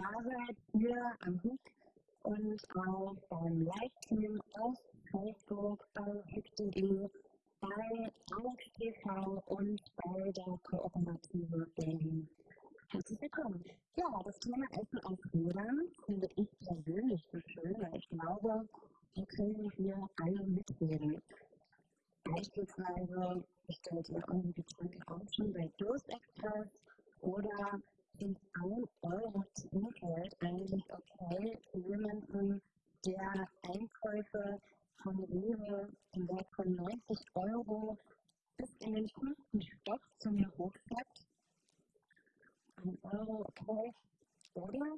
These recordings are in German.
da seid, ihr am HIC und auch beim Live-Team auf Facebook, bei HIC.de, bei Alex TV und bei der Kooperative Berlin. Herzlich willkommen. Ja, das Thema Essen auf Rädern finde ich persönlich so schön, weil ich glaube, wir können hier alle mitreden. Beispielsweise bestellt ihr eure Getränke auch schon bei Durstexpress oder ist ein Euro Trinkgeld eigentlich okay für jemanden, der Einkäufe von Rewe im Wert von 90 Euro bis in den fünften Stock zu mir hochschleppt? Ein Euro okay? Oder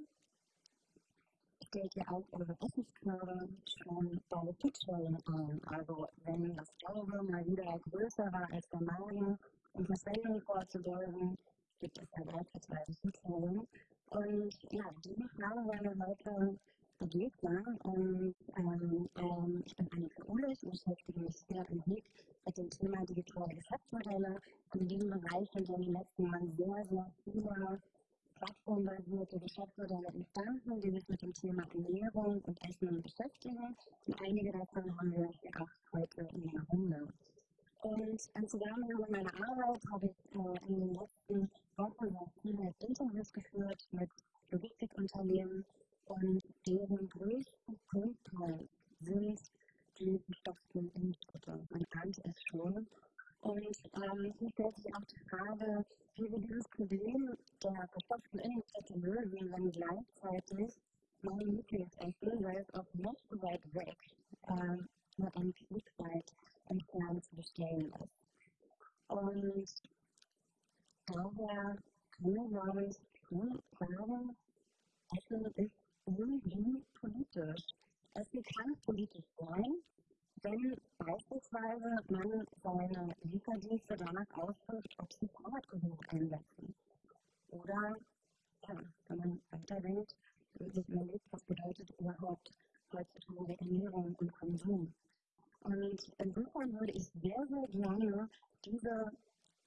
stellt ihr auch eure Essenskörbe schon bei Pitchwellen ein. Also wenn das Auge mal wieder größer war als der Magen, um Verschwendung vorzubeugen, gibt es da beispielsweise Pitchwellen. Und ja, diese Frage wollen wir heute begegnen. Und ähm, ähm, ich bin Annika Ulich und beschäftige mich sehr Blick mit dem Thema digitale Geschäftsmodelle. Und in diesem Bereich sind in den letzten Jahren sehr, sehr viele plattformbasierte Geschäftsmodelle entstanden, die sich mit dem Thema Ernährung und Essen beschäftigen. Und einige davon haben wir auch heute in der Runde. Und im Zusammenhang mit meiner Arbeit habe ich äh, in den letzten Wochen sehr viele Interviews geführt mit Logistikunternehmen und deren größten Grundteil sind die gestopften Impfstoffe. Man ahnt es schon. Und ähm, hier stellt sich auch die Frage, wie wir dieses Problem der verstopften Innenstädte lösen, wenn gleichzeitig meine Lieblingsessen, weil es auch nicht so weit weg, ähm, nur ein Stück weit entfernt zu bestellen ist. Und daher können wir, glaube ich, schon sagen, Essen ist irgendwie politisch. Essen kann politisch sein, wenn beispielsweise man seine Lieferdienste danach ausdrückt, ob sie Fahrrad genug einsetzen. Oder, ja, wenn man weiterdenkt, sich überlegt, was bedeutet überhaupt heutzutage Ernährung und Konsum. Und insofern würde ich sehr, sehr gerne diese,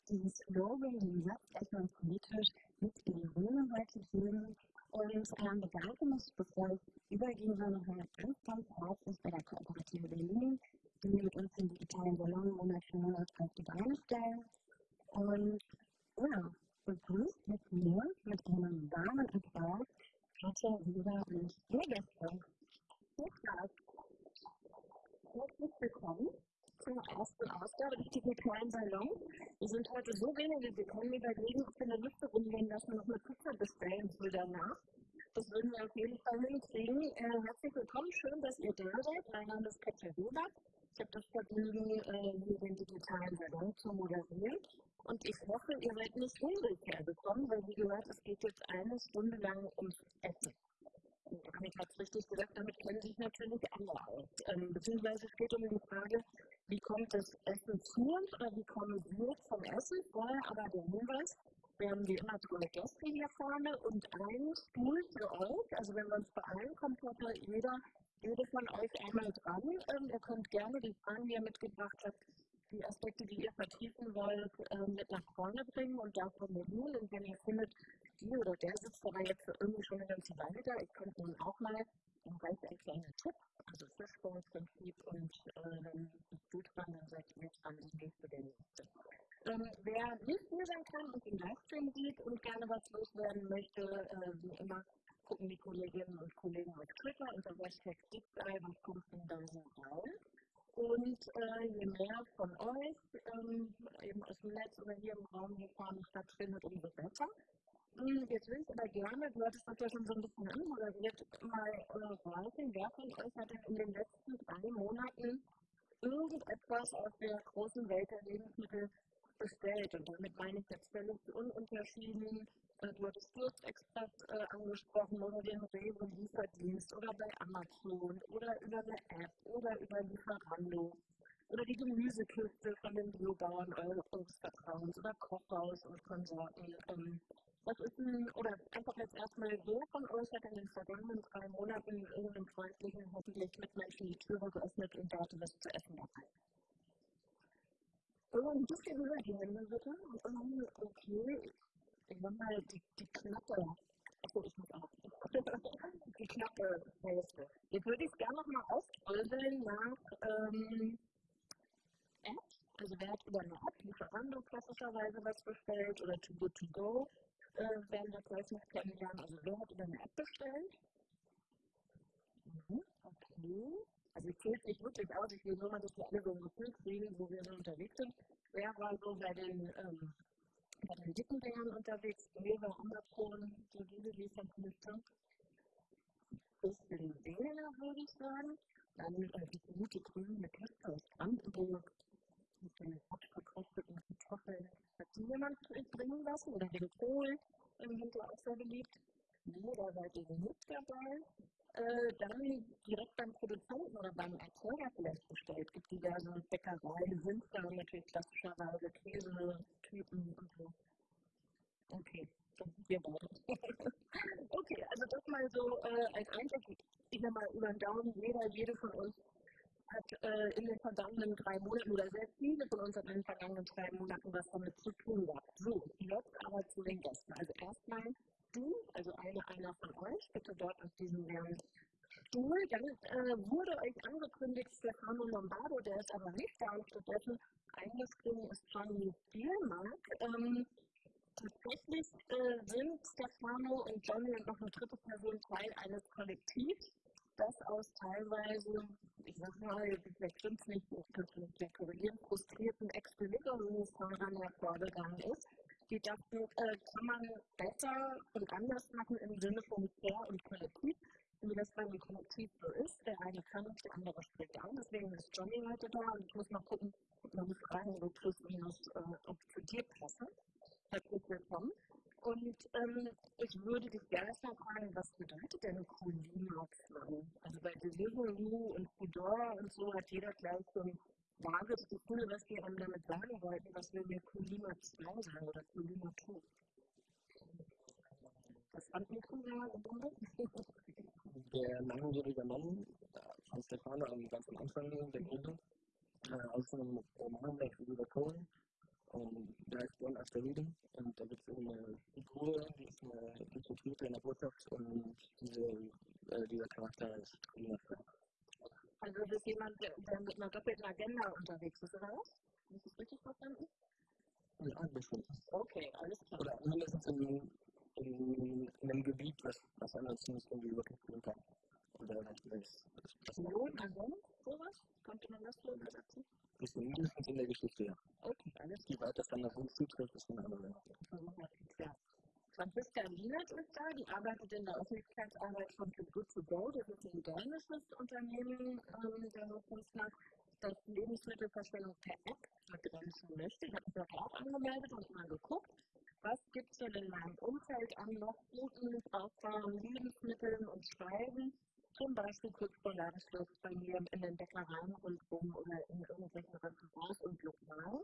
diesen Slogan, den Satz erstmal politisch mit in die Runde heute geben ähm, bedanke mich, bevor ich übergebe, nochmal ganz, ganz herzlich bei der Kooperative Berlin, die mit uns den digitalen Salon Monat für Monat auf die Beine stellen. Und ja, begrüßt mit mir mit einem warmen Applaus Katja, Lisa und ihr Gäste. Herzlich willkommen zur ersten Ausgabe des digitalen Salon. Wir sind heute so wenige, wir können überlegen, ob wir eine Liste rumgehen, dass wir noch eine Pizza bestellen für danach. Das würden wir auf jeden Fall hinkriegen. Äh, herzlich willkommen, schön, dass ihr da seid. Mein Name ist Katja Huber. Ich habe das Vergnügen, äh, hier den digitalen Salon zu moderieren. Und ich hoffe, ihr seid nicht hungrig hergekommen, weil wie gesagt, es geht jetzt eine Stunde lang ums Essen. Annika hat es richtig gesagt, damit kennen sich natürlich alle aus. Ähm, beziehungsweise es geht um die Frage, wie kommt das Essen zu uns oder wie kommen wir zum Essen? Vorher aber der Hinweis, wir haben wie immer drei Gäste hier vorne und einen Stuhl für euch. Also wenn wir uns beeilen, kommt heute jeder, jede von euch einmal dran. Ähm, ihr könnt gerne die Fragen, die ihr mitgebracht habt, die Aspekte, die ihr vertiefen wollt, ähm, mit nach vorne bringen und da formulieren. Und wenn ihr findet, die oder der sitzt aber jetzt irgendwie schon eine ganze Weile da, ich könnte nun auch mal, dann reicht ein kleiner Tipp, also Fishbone-Prinzip und ähm, tut dran, dann seid ihr dran, das nächste der nächste. Ähm, wer nicht hier sein kann und den Livestream sieht und gerne was loswerden möchte, äh, wie immer, gucken die Kolleginnen und Kollegen auf Twitter unter Hashtag DeepDive und pumpen da so rein. Und äh, je mehr von euch ähm, eben aus dem Netz oder hier im Raum hier vorne stattfindet, umso besser. Hm, jetzt will ich aber gerne, du hattest das ja schon so ein bisschen anmoderiert, mal äh, fragen, wer von euch hat denn in den letzten drei Monaten irgendetwas aus der großen Welt der Lebensmittel bestellt? Und damit meine ich jetzt völlig ununterschieden äh, du hattest Durstexpress äh, angesprochen oder den Rewe-Lieferdienst oder bei Amazon oder über eine App oder über Lieferando oder die Gemüsekiste von den Biobauern eures Vertrauens oder Kochhaus und Konsorten. Ähm, was ist denn, oder einfach jetzt erstmal, wer von euch hat in den vergangenen drei Monaten in irgendeinem freundlichen, hoffentlich mit Menschen die Türe geöffnet und dort was zu essen dabei? Oh, ein bisschen Hände bitte. Okay, ich sag mal, die, die Knappe. Achso, ich muss auch. die knappe Hälfte. Jetzt würde ich es gerne nochmal aufdröseln nach ähm, Apps. Also wer hat über eine App, Lieferando klassischerweise was bestellt oder Too Good To Go, äh, werden wir gleich noch kennenlernen. Also wer hat über eine App bestellt? Mhm, okay. Also ich zähle es nicht wirklich aus, ich will nur mal, dass wir alle so ein Gefühl kriegen, wo wir so unterwegs sind. Wer war so bei den, ähm, bei den dicken Dingern unterwegs? Rewe, Amazon, so diese Lieferdienste. Bisschen weniger, würde ich sagen. Dann äh, die gute grüne Kiste aus Brandenburg mit den abgekosteten Kartoffeln. Hat die jemand bringen lassen? Oder den Kohl im Winter auch sehr beliebt? Nee, da seid ihr nicht dabei äh, dann direkt beim Produzenten oder beim Erzeuger vielleicht bestellt. Es gibt diverse Bäckereien, sind da natürlich klassischerweise Käse-Typen so. Okay, dann sind wir beide. okay, also das mal so äh, als Einblick. Ich sag mal über den Daumen, jeder, jede von uns hat äh, in den vergangenen drei Monaten oder sehr viele von uns hat in den vergangenen drei Monaten was damit zu tun gehabt. So, jetzt aber zu den Gästen. Also erstmal du, also eine, einer von euch, bitte dort auf diesem leeren Stuhl. Dann äh, wurde euch angekündigt Stefano Lombardo, der ist aber nicht da und stattdessen Johnny Spielmark. Ähm, tatsächlich äh, sind Stefano und Johnny und noch eine dritte Person Teil eines Kollektivs, das aus teilweise, ich sag mal, vielleicht stimmt es nicht, ich könnte der korrigieren, frustrierten Ex-Bewegungsfahrern hervorgegangen ist die dachten, äh, kann man besser und anders machen im Sinne von fair und kollektiv, wie das bei einem Kollektiv so ist. Der eine kann, der andere spricht an. Deswegen ist Johnny heute da und ich muss mal gucken, man Fragen so plus minus, äh, ob zu dir passen. Herzlich willkommen. Und ähm, ich würde dich gerne mal fragen, was bedeutet denn Kulimax? Also bei Deliveroo und Fedora und so hat jeder gleich so ein vage Gefühl, was wir einem damit sagen wollten, was wir mit Kulima 2 sagen oder Kulima 2. Das Handmikro war gebunden. Der langjährige Mann von Stefano am ganz am Anfang der Gründung äh, aus einem Roman, der über Cohen, und der heißt One After Reading. Und da gibt es eine Figur, die ist eine Infiltrierte in der Botschaft und diese, äh, dieser Charakter ist 2. Also das ist jemand, der, der mit einer doppelten Agenda unterwegs ist, oder was? Habe ich das richtig verstanden? Ja, bestimmt. Okay, alles klar. Oder mindestens in, in, in einem Gebiet, was, was anderes nicht irgendwie wirklich tun kann. Oder das, das, das Lohn, sowas? Könnte man das so übersetzen? Das ist mindestens in der Geschichte, ja. Okay, alles klar. Wie weit das dann nach uns zutrifft, ist eine andere. Ja. Franziska Lienert ist da, die arbeitet in der Öffentlichkeitsarbeit von Too Good To Go. Das ist ein dänisches Unternehmen, ähm, der Hochkunstler, das Lebensmittelverschwendung per App begrenzen möchte. Ich habe mich auch angemeldet und mal geguckt, was gibt es denn in meinem Umfeld an noch guten, brauchbaren Lebensmitteln und Speisen, zum Beispiel kurz vor Ladenschluss bei mir in den Bäckereien rundherum oder in irgendwelchen Restaurants und Lokalen.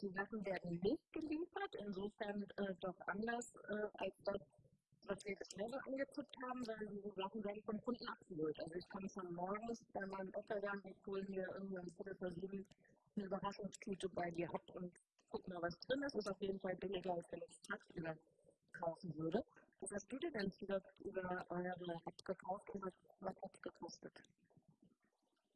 Die Sachen werden nicht geliefert, insofern äh, doch anders äh, als das, was wir so angeguckt haben, weil diese Sachen werden vom Kunden abgeholt. Also ich kann schon morgens bei meinem Bäcker sagen, ich hole mir irgendwann Viertel vor sieben eine Überraschungstüte bei dir ab und guck mal, was drin ist. Ist auf jeden Fall billiger, als wenn ich es tagsüber kaufen würde. Was hast du dir denn zuletzt über eure App gekauft und was, was hat es gekostet?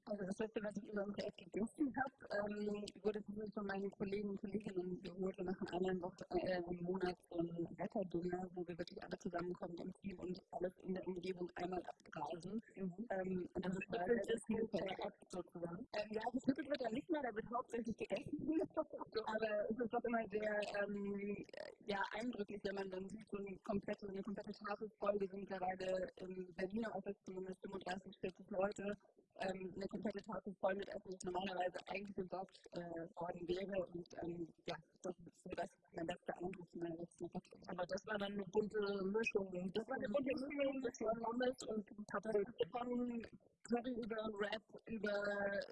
Also das letzte, was ich über App gegessen habe, ähm, wurde von meinen Kollegen und Kolleginnen geholt und nach einer Woche, äh, im Monat so ein Wetterdinner, wo wir wirklich alle zusammenkommen im Team und alles in der Umgebung einmal abgrasen. Mhm. Ähm, und also das ist mit der App sozusagen. Ähm, ja, geschnippelt wird ja nicht mehr, da wird hauptsächlich gegessen. Aber es ist doch immer sehr ähm, ja, eindrücklich, wenn man dann sieht, so eine komplette, eine komplette Tafel voll. Wir sind mittlerweile im Berliner Office zumindest 35, 40 Leute ähm, eine komplette Tafel voll mit Essen, das normalerweise eigentlich besorgt äh, worden wäre. Und ähm, ja, das ist so das mein letzter Eindruck von meiner letzten Woche. Aber das war dann eine bunte Mischung. Das war eine bunte Mischung, das war Pommes und Paprika von Curry über Rap, über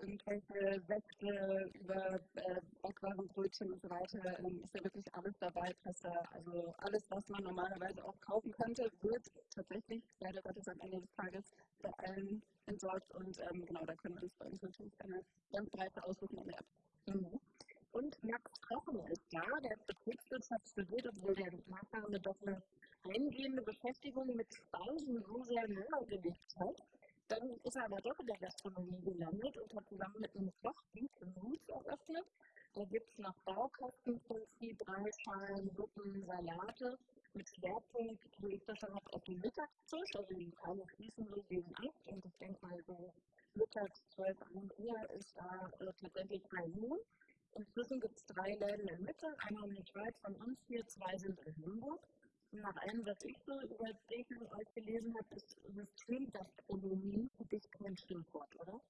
irgendwelche Säfte, über äh, Backwarenbrötchen und so weiter. Ähm, ist ja wirklich alles dabei, Pasta. Also alles, was man normalerweise auch kaufen könnte, wird tatsächlich leider Gottes am Ende des Tages bei allen entsorgt. Und ähm, genau, da können wir uns bei uns natürlich eine ganz breite aussuchen in der App. Mhm. Und Max Trochen ist da, der ist Betriebswirtschaft studiert, obwohl der Nachname doch eine eingehende Beschäftigung mit Speisen so sehr nahegelegt hat, dann ist er aber doch in der Gastronomie gelandet und hat zusammen mit einem Koch Beacon Roots eröffnet. Da gibt es nach Baukastenprinzip Reisschalen, Suppen, Salate. Mit Schwerpunkt legt das dann auf den Mittagstisch, also die Teile fließen so gegen ab und ich denke mal so mittags 12, 1 Uhr ist da äh, tatsächlich ein Inzwischen gibt es drei Läden in Mitte, einmal in der Schweiz von uns hier, zwei sind in Hamburg. Und nach allem, was ich so über Dayton euch gelesen habe, ist Systemgastronomie für dich kein Stimmwort, oder?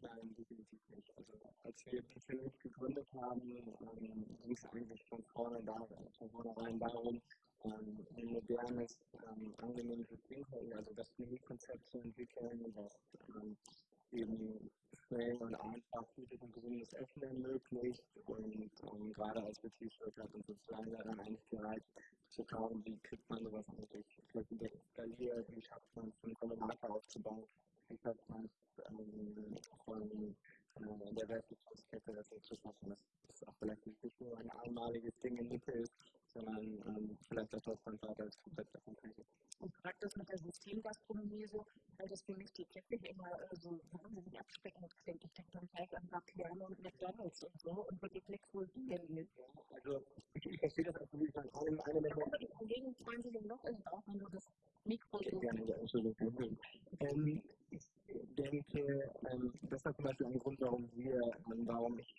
Nein, definitiv nicht. Also als wir persönlich gegründet haben, ähm, ging es eigentlich von vornherein darum, ähm, ein modernes, ähm, angenehmes Trinken, also das Menükonzept zu entwickeln, das ähm, eben schnell und einfach gutes und gesundes Essen ermöglicht. Und ähm, gerade als Betriebswirt hat uns sozusagen daran eigentlich gereicht, zu schauen, wie kriegt man sowas eigentlich flächendeckend skaliert, wie schafft man es, einen Kombinator aufzubauen, wie schafft man es ähm, von äh, der Wertschöpfungskette das zu schaffen, dass es auch vielleicht nicht nur ein einmaliges Ding in Mitte ist, sondern ähm, vielleicht auch deutschlandweit als komplett davon ist. Und praktisch mit der Systemgastronomie so, weil das für mich die Kette immer äh, so wahnsinnig abschreckend klingt. Ich denke dann halt an Vapiano und McDonalds und so und wirklich nichts wohl gehen Also ich, verstehe das auch nicht. An einem, einem der Aber die Kollegen freuen sich noch in auch, wenn du das Mikro so gerne, ja, Entschuldigung. Ähm, ich denke, ähm, das war zum Beispiel ein Grund, warum wir, warum ich,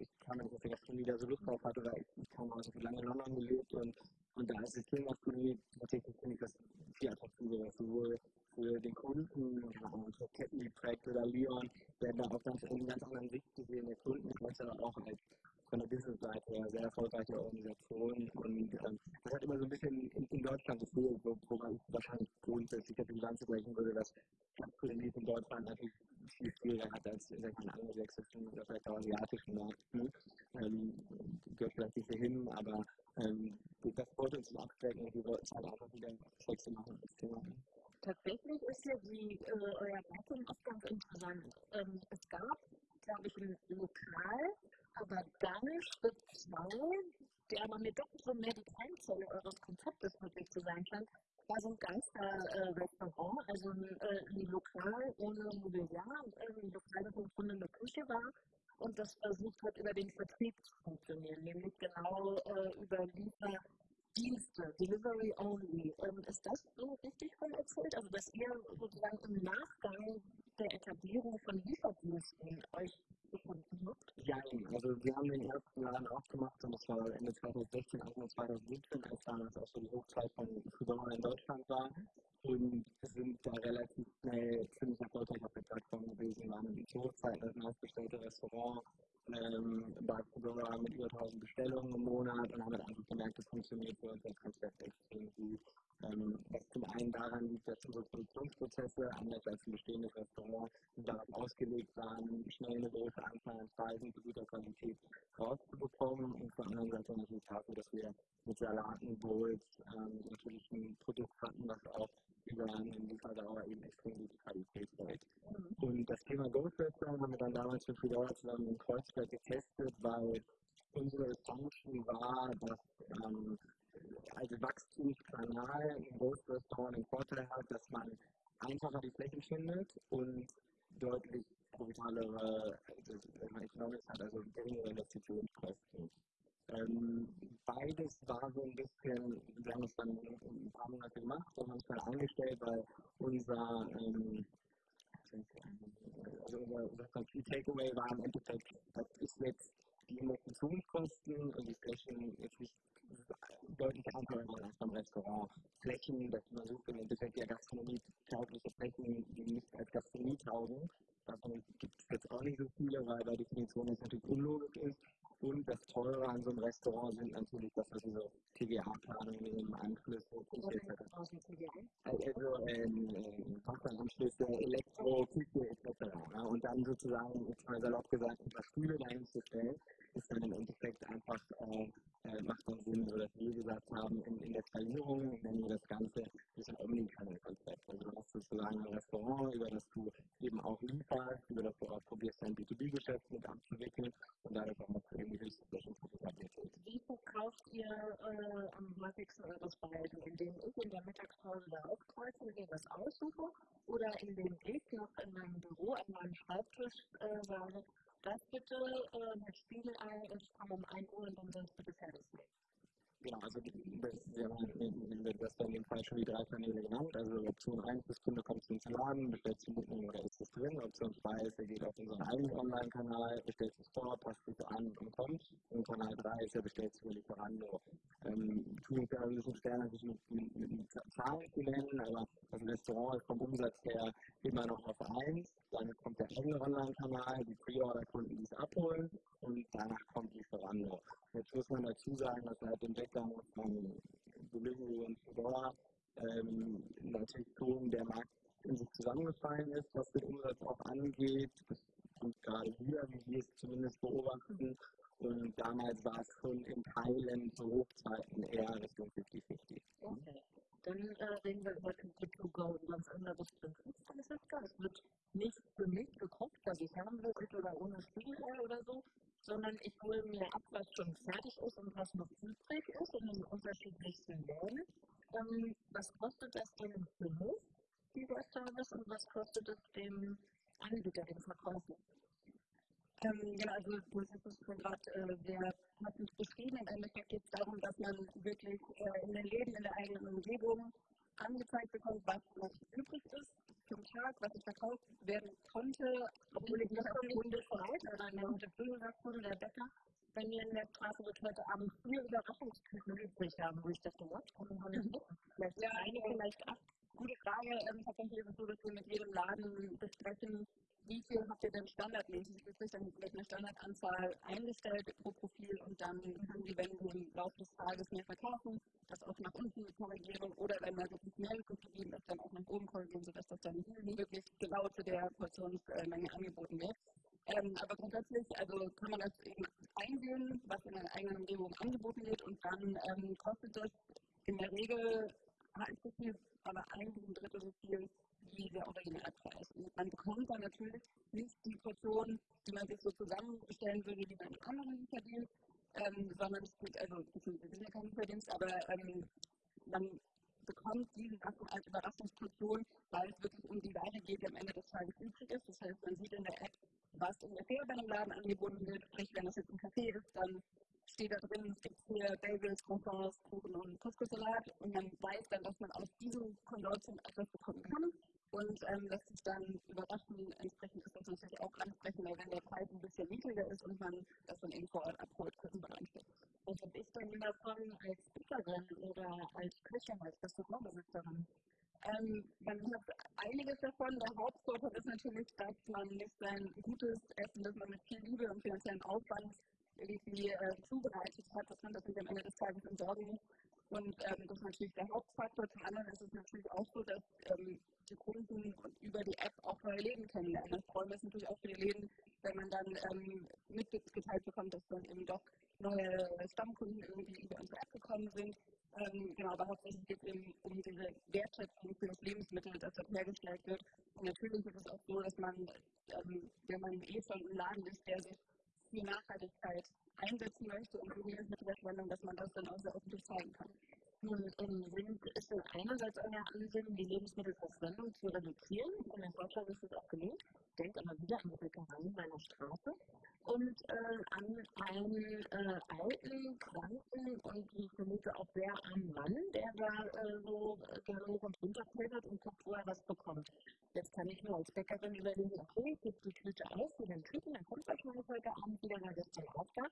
ich kam nicht aus der Gastronomie da so Lust drauf hatte, weil ich, kam aus so lange in London gelebt und, und da ist Systemgastronomie tatsächlich, finde ich, das viel attraktiver, sowohl für den Kunden, ja, für Ketten wie Projekt oder Leon, werden da auch ganz, in ganz anderen Sicht gesehen, der Kunden, als auch als von der Business-Seite her sehr erfolgreiche Organisation und ähm, das hat immer so ein bisschen in, in Deutschland gefehlt, wo, wo man wahrscheinlich grundsätzlich die Bilanz brechen würde, dass Kapitalismus in Deutschland natürlich viel schwieriger hat als in den angelsächsischen oder vielleicht auch asiatischen Märkten. Ähm, gehört vielleicht nicht hin, aber ähm, das wollte uns abschrecken und wir wollten es halt einfach wieder sexy machen als Thema. Tatsächlich ist ja die, äh, euer Datum auch ganz interessant. Ähm, es gab, glaube ich, ein Lokal, aber dann Schritt 2, der aber mir doch so mehr die Keimzelle eures Konzeptes wirklich zu sein scheint, war so ein Geister-Restaurant, äh, also ein, äh, ein Lokal ohne Mobiliar, äh, ein Lokal, das im Grunde eine Küche war und das versucht hat, über den Vertrieb zu funktionieren, nämlich genau äh, über Lieferdienste, Delivery Only. Ähm, ist das so richtig von erzählt? Also, dass ihr sozusagen im Nachgang der Etablierung von Lieferdiensten euch habt? Ja, also wir haben den ersten Laden aufgemacht und das war Ende 2016, Anfang 2017, als damals auch so die Hochzeit von Foodora in Deutschland war. Und wir sind da relativ schnell ziemlich erfolgreich auf der Plattform gewesen, waren die Hochzeit das meistbestellte Restaurant ähm, bei Foodora mit über 1000 Bestellungen im Monat und haben halt einfach gemerkt, das funktioniert für uns als Konzept extrem gut. Ähm, was zum einen daran liegt, dass unsere Produktionsprozesse, anders als ein bestehendes Restaurant, darauf ausgelegt waren, schnell eine große Anzahl an Speisen zu guter Qualität rauszubekommen und zur anderen Seite natürlich dafür, dass wir mit Salaten, Bowls ähm, natürlich ein Produkt hatten, was auch über eine Lieferdauer eben extrem gute Qualität hält. Und das Thema Ghost Restaurant haben wir dann damals mit Fedora zusammen in Kreuzberg getestet, weil unsere Assumption war, dass ähm, als Wachstumskanal im Ghost Restaurant den Vorteil hat, dass man einfacher die Flächen findet und deutlich profitabelere äh, Economics hat, also geringere Investitionskosten. Ähm, beides war so ein bisschen, wir haben es dann ein paar Monate gemacht und haben es dann eingestellt, weil unser, ähm, also unser, unser Key Takeaway war im Endeffekt, das ist jetzt die Investitionskosten und die Flächen jetzt nicht deutlich einfacher als beim Restaurant. Flächen, dass man sucht im Endeffekt ja Gastronomie taugliche Flächen, die nicht als Gastronomie taugen. Davon gibt es jetzt auch nicht so viele, weil bei Definition das natürlich unlogisch ist. Und das Teure an so einem Restaurant sind natürlich, dass wir diese TVA-Planungen nehmen, Anschlüsse, etc. Also ähm, Fachbahnanschlüsse, Elektro, Küche etc. Und dann sozusagen, jetzt mal salopp gesagt, ein paar Stühle dahin zu stellen, ist dann im Endeffekt einfach, äh, äh, macht dann Sinn, so dass wir gesagt haben, in, in der Skalierung nennen wir das Ganze das ein Omnichannel-Konzept. Also du hast sozusagen ein Restaurant, über das du eben auch lieferst, über das du auch probierst, dein B2B-Geschäft mit abzuwickeln und dadurch auch noch irgendwie höchste Flächenprofitabilität. Wie verkauft ihr äh, am häufigsten eure Speisen? In denen ich in der Mittagspause da aufkreuze und mir was aussuche? Oder in denen ich noch in meinem Büro an meinem Schreibtisch äh, sage, das bitte äh, mit Spiegelei, das kam um 1 Uhr und dann sonst bitte fertig mit? Genau, also das, wir haben das bei dem Fall schon die drei Kanäle genannt. Also Option 1 ist, Kunde kommt zum Laden, bestellt zum Mitnehmen oder ist es drin. Option 2 ist, er geht auf unseren eigenen Online-Kanal, bestellt es vor, passt es an und kommt. Und Kanal 3 ist, er bestellt es über Lieferando. Ähm, tun wir ein bisschen schwer, natürlich mit, mit, mit Zahlen zu nennen, aber das Restaurant ist vom Umsatz her immer noch auf 1. Dann kommt der eigene Online-Kanal, die Pre-Order-Kunden, die es abholen und danach kommt Lieferando. Jetzt muss man dazu sagen, dass seit dem Weggang von Delivery und Fedora ähm, natürlich schon der Markt in sich zusammengefallen ist, was den Umsatz auch angeht. Das kommt gerade wieder, wie wir es zumindest beobachten. Und damals war es schon in Teilen zu Hochzeiten eher Richtung 50-50. Okay. Dann äh, reden wir über Click to Go, ein ganz anderes Prinzip von. Es wird nicht für mich gekocht, dass ich haben will, oder ohne Spiegelei oder so, sondern ich hole mir ab, was schon fertig ist und was noch übrig ist in den unterschiedlichsten Läden. Ähm, was kostet das denn für mich, dieser Service, und was kostet es dem Anbieter, dem Verkäufer? Ähm, genau, also du hast es schon gerade äh, sehr passend beschrieben. Im Endeffekt geht es darum, dass man wirklich äh, in den Läden, in der eigenen Umgebung angezeigt bekommt, was noch übrig ist zum Tag, was ich verkauft werden konnte, obwohl ich nicht auf Kunde freit oder mir heute früh gesagt wurde, der Bäcker, wenn wir in der Straße wird heute Abend vier Überraschungsküchen übrig haben, wo ich man nicht wissen. Vielleicht ja, eine, vielleicht acht. Gute Frage. Ähm, tatsächlich ist es so, dass wir mit jedem Laden besprechen, wie viel habt ihr denn standardmäßig übrig? Dann wird eine Standardanzahl eingestellt pro Profil und dann können die, wenn wir im Laufe des Tages mehr verkaufen, das auch nach unten korrigieren oder wenn da wirklich mehr übrig geblieben ist, dann auch nach oben korrigieren, sodass das dann wirklich genau zu der Portionsmenge angeboten wird. Ähm, aber grundsätzlich also kann man das eben einsehen, was in der eigenen Umgebung angeboten wird und dann ähm, kostet das in der Regel halb so viel, aber ein Drittel so viel wie der Originalpreis. Und man bekommt dann natürlich nicht die Portion, die man sich so zusammenstellen würde, die man anderen verdient, ähm, sondern es geht, also es sind ja kein Verdienst, aber ähm, man bekommt diese Sachen als Überraschungsportion, weil es wirklich um die Ware geht, die am Ende des Tages übrig ist. Das heißt, man sieht in der App, was ungefähr bei einem Laden angeboten wird. Sprich, wenn das jetzt ein Café ist, dann steht da drin, es gibt hier Bagels, Croissants, Kuchen und Couscous-Salat und man weiß dann, dass man aus diesem Konsortium etwas bekommen kann und ähm, lässt sich dann überraschen. Entsprechend ist das natürlich auch ansprechender, wenn der Preis ein bisschen niedriger ist und man das dann eben vor Ort abholt, Kostenbereich. Was habe ich dann davon als Bäckerin oder als Köchin, als Restaurantbesitzerin? Ähm, man hat einiges davon. Der Hauptvorteil ist natürlich, dass man nicht sein gutes Essen, das man mit viel Liebe und finanziellen Aufwand irgendwie äh, zubereitet hat, dass man das am Ende des Tages entsorgen muss. Und ähm, das ist natürlich der Hauptfaktor. Zum anderen ist es natürlich auch so, dass ähm, die Kunden über die App auch neue Läden kennenlernen. Das freuen wir uns natürlich auch für die Läden, wenn man dann ähm, mitgeteilt bekommt, dass dann eben doch neue Stammkunden irgendwie über unsere App gekommen sind. Ähm, genau, aber hauptsächlich geht es eben um diese Wertschätzung für das Lebensmittel, das dort hergestellt wird. Und natürlich ist es auch so, dass man, ähm, wenn man eh schon im Laden ist, der sich für Nachhaltigkeit einsetzen möchte und für Lebensmittelverschwendung, dass man das dann auch sehr öffentlich zeigen kann. Nun sind, ist es einerseits euer Ansinnen, die Lebensmittelverschwendung zu reduzieren. Und in Deutschland ist es auch gelungen. Ich denke aber wieder an die Bäckereien meiner Straße und äh, an einen äh, alten, kranken und ich vermute auch sehr armen Mann, der da äh, so gerne hoch und runter klettert und guckt, wo er was bekommt. Jetzt kann ich mir als Bäckerin überlegen, okay, ich gebe die Tüte aus für den Typen, dann kommt wahrscheinlich heute Abend wieder, weil gestern auch da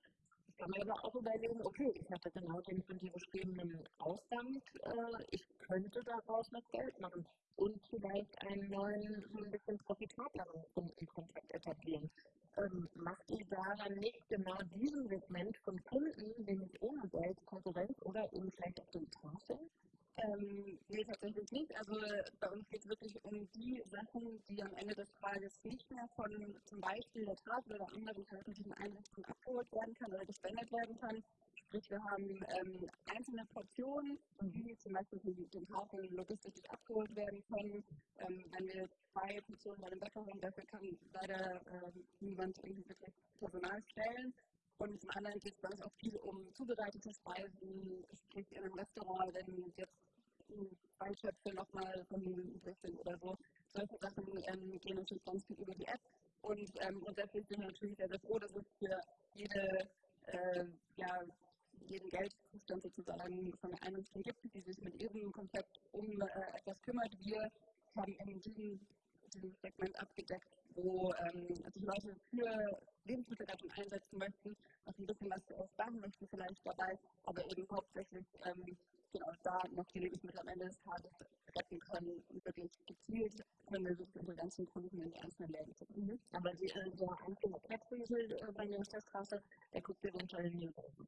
kann man aber auch überlegen, okay, ich hatte genau den von dir beschriebenen Ausgang, äh, ich könnte daraus noch Geld machen und vielleicht einen neuen, so ein bisschen profitableren Kundenkontakt etablieren. Ähm, macht ihr daran nicht genau diesen Segment von Kunden, den ich ohne Geld Konkurrenz oder eben vielleicht auch den Tafeln? Ähm, nee, tatsächlich nicht. Also bei uns geht es wirklich um die Sachen, die am Ende des Tages nicht mehr von zum Beispiel der Tafel oder anderen öffentlichen Einrichtungen abgeholt werden kann oder gespendet werden kann. Sprich, wir haben ähm, einzelne Portionen, die zum Beispiel von den Tafeln logistisch abgeholt werden können. Ähm, wenn wir zwei Portionen bei dem Bäcker haben, dafür kann leider ähm, niemand irgendwie wirklich Personal stellen. Und zum anderen geht es bei uns auch viel um zubereitete Speisen, sprich in einem Restaurant, wenn jetzt zwei Töpfe nochmal von übrig sind oder so. Solche Sachen ähm, gehen natürlich ganz viel über die App. Und ähm, grundsätzlich sind wir natürlich sehr, sehr froh, dass es für jede, äh, ja, jeden Geldzustand sozusagen von der Einrichtung gibt, die sich mit ihrem Konzept um äh, etwas kümmert. Wir haben in diesem, diesem Segment abgedeckt, wo ähm, sich Leute für Lebensmittelrettung einsetzen möchten, noch ein bisschen was sparen möchten vielleicht dabei, aber eben hauptsächlich ähm, genau da noch die Lebensmittel am Ende des Tages retten können und wirklich gezielt können wir wirklich unsere ganzen Kunden in die einzelnen Läden zu mhm. Aber die, äh, der einzelne Krebsriesel äh, bei der Straße, der guckt dir runter in die Rosen.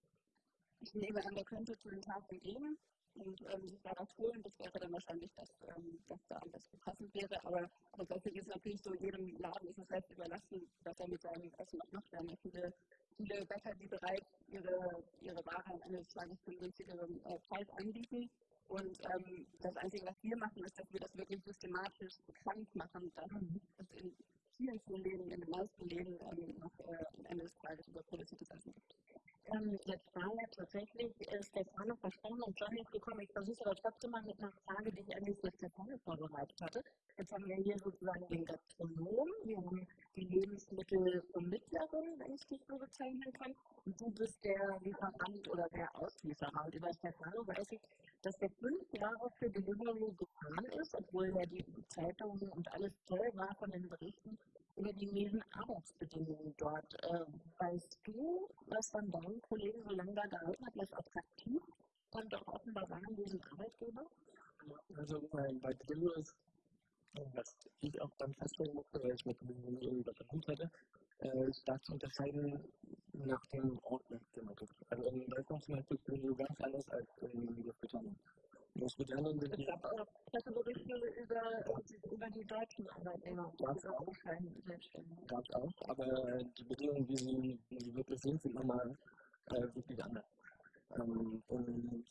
Ich nehme an, der könnte zu den Tagen gehen und ähm, sich da was holen. Das wäre dann wahrscheinlich das, ähm, was da am besten passend wäre. Aber grundsätzlich ist natürlich so, jedem Laden ist es selbst überlassen, was er mit seinem Essen noch macht. Wir haben ja viele, viele Bäcker, die bereits ihre, ihre Ware am Ende des Tages für einen günstigeren äh, Preis anbieten. Und ähm, das Einzige, was wir machen, ist, dass wir das wirklich systematisch bekannt machen, dass es in vielen, vielen Läden, in den meisten Läden ähm, noch äh, am Ende des Tages überproduziertes Essen gibt. Ähm, jetzt war ja tatsächlich äh, Stefano versprochen und John ist gekommen. Ich versuche aber trotzdem mal mit einer Frage, die ich eigentlich für Stefano vorbereitet hatte. Jetzt haben wir hier sozusagen den Gastronom, wir haben die Lebensmittelvermittlerin, wenn ich dich so bezeichnen kann. Und du bist der Lieferant oder der Auslieferer. Und über Stefano weiß ich, dass der fünf Jahre für Deliveroo gefahren ist, obwohl ja die Zeitungen und alles toll war von den Berichten über die miesen Arbeitsbedingungen dort. Äh, weißt du, was von deinen Kollegen so lange da gehalten hat, was attraktiv und auch offenbar war an diesem Arbeitgeber? Also bei, bei Deliveroo ist, was ich auch beim Feststellen musste, weil ich mit dem Unternehmen übernommen hatte, äh, stark zu unterscheiden nach dem Ort, man gibt. Also in Deutschland zum Beispiel Deliveroo ganz anders als in Großbritannien. Großbritannien sind die. Ich habe auch Presseberichte über, über die deutschen Arbeitnehmer. Gab es auch. Gab es auch, aber die Bedingungen, wie sie, wie sie wirklich sind, sind nochmal äh, wirklich anders. Ähm, und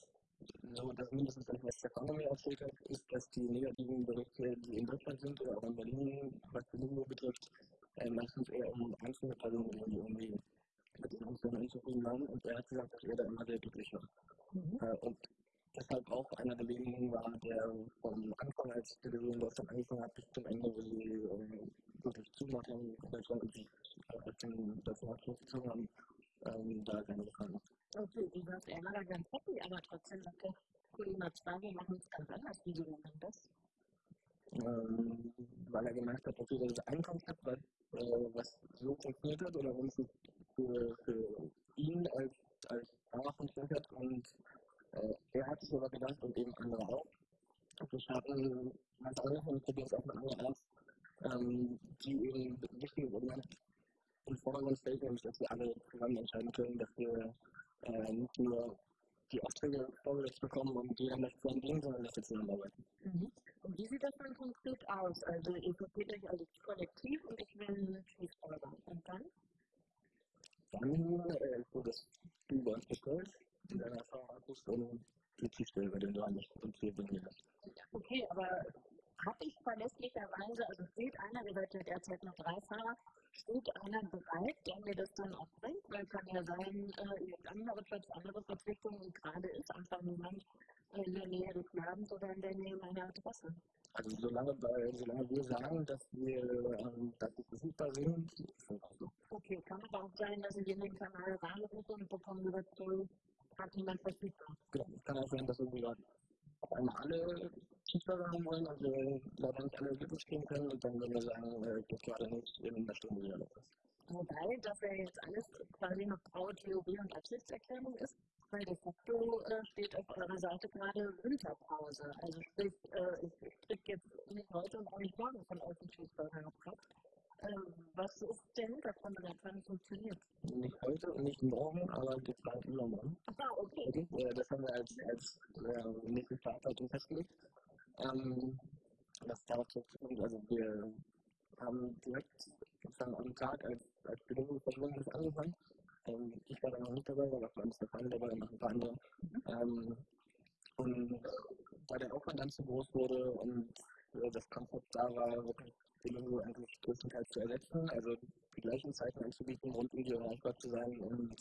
so, dass mindestens das, was der Fahrer mir erzählt hat, ist, dass die negativen Berichte, die in Deutschland sind oder auch in Berlin, was Berlin betrifft, äh, meistens eher um einzelne Personen gehen, die irgendwie mit den Umständen unzufrieden waren. Und er hat gesagt, dass er da immer sehr glücklich war. Mhm. Äh, und deshalb auch einer der wenigen war, der vom Anfang, als die Division Deutschland angefangen hat, bis zum Ende, wo sie ähm, wirklich zugemacht haben, Deutschland und sich äh, das nachgezogen haben, ähm, da keine Gefahr macht. Okay, du sagst, er war da ganz happy, aber trotzdem sagt der Kollege zwar, wir machen es ganz anders. Wieso denn das? Ähm, weil er gemerkt hat, okay, das ist ein Konzept, was, äh, was so funktioniert hat oder uns für, für ihn als, als Fahrer funktioniert hat und äh, er hat sich aber gedacht und eben andere auch. Und wir starten ganz andere es auch mit anderen aus, ähm, die eben wichtige Elemente im Vordergrund stellt, nämlich dass wir alle zusammen entscheiden können, dass wir äh, nicht nur die Aufträge vorgelegt bekommen und jeder möchte zusammen gehen, sondern dass wir zusammenarbeiten. Mhm. Und wie sieht das dann konkret aus? Also ihr versteht euch als Kollektiv und ich will Fußballer. Und dann? Dann äh, wurde das Spiel bei uns bestellt in einer Fahrradbus und die Tiefstelle über den Dorn nicht und wir bringen das. Okay, aber habe ich verlässlicherweise, also steht ja derzeit noch drei Fahrer, steht einer bereit, der mir das dann auch bringt? Weil kann ja sein, äh, andere Platz, andere Verpflichtungen und gerade ist einfach niemand in der Nähe des Ladens oder in der Nähe meiner Adresse. Also solange, bei, solange wir sagen, dass wir ähm, dass wir verfügbar sind, ist das auch so. Okay, kann aber auch sein, dass ich in den Kanal reinrufe und bekomme über hat niemand verfügbar. Genau, es kann auch sein, dass irgendwie auf einmal alle Cheeseburger haben wollen und wir leider nicht alle glücklich kriegen können und dann würden wir sagen, äh, geht gerade nicht in einer Stunde wieder los. Wobei das ja jetzt alles quasi noch graue Theorie und Absichtserklärung ist, weil de facto äh, steht auf eurer Seite gerade Winterpause. Also sprich, äh, ich, ich kriege jetzt nicht heute und auch nicht morgen von euch einen Cheeseburger gekauft. Ähm, was ist der Hintergrund, der Plan funktioniert? Nicht heute und nicht morgen, aber geplant übermorgen. Ah, okay. okay. Äh, das haben wir als, als äh, nächste Startdatum festgelegt. Ähm, das dauert so, also wir haben direkt sozusagen am Tag als, als Bedingung verschwunden angefangen. Ähm, ich war da noch nicht dabei, aber vor allem Stefan dabei und noch ein paar andere. Mhm. Ähm, und da der Aufwand dann zu groß wurde und äh, das Konzept da war, wirklich Deliveroo eigentlich größtenteils zu ersetzen. Also die gleichen Zeiten anzubieten, rund um die erreichbar zu sein und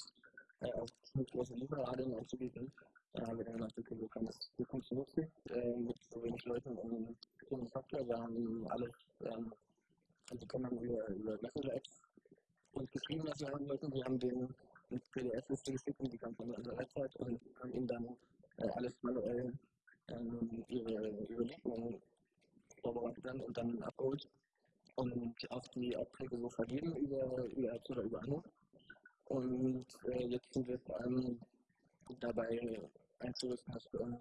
äh, auch ziemlich große Lieferradien anzubieten. Da haben wir dann gesagt, okay, so kann das, so funktioniert mit so wenig Leuten und so Software. Wir haben alles, ähm, also kann man über, Messenger-Apps uns geschrieben, was wir haben wollten. Wir haben den eine PDF-Liste geschickt und die kam von unserer Website und haben ihnen dann äh, alles manuell ähm, ihre, ihre Lieferungen vorbereitet dann und dann abgeholt und auch die Aufträge so vergeben über, über Apps oder über Anruf. Und äh, jetzt sind wir vor allem dabei einzurüsten, dass uns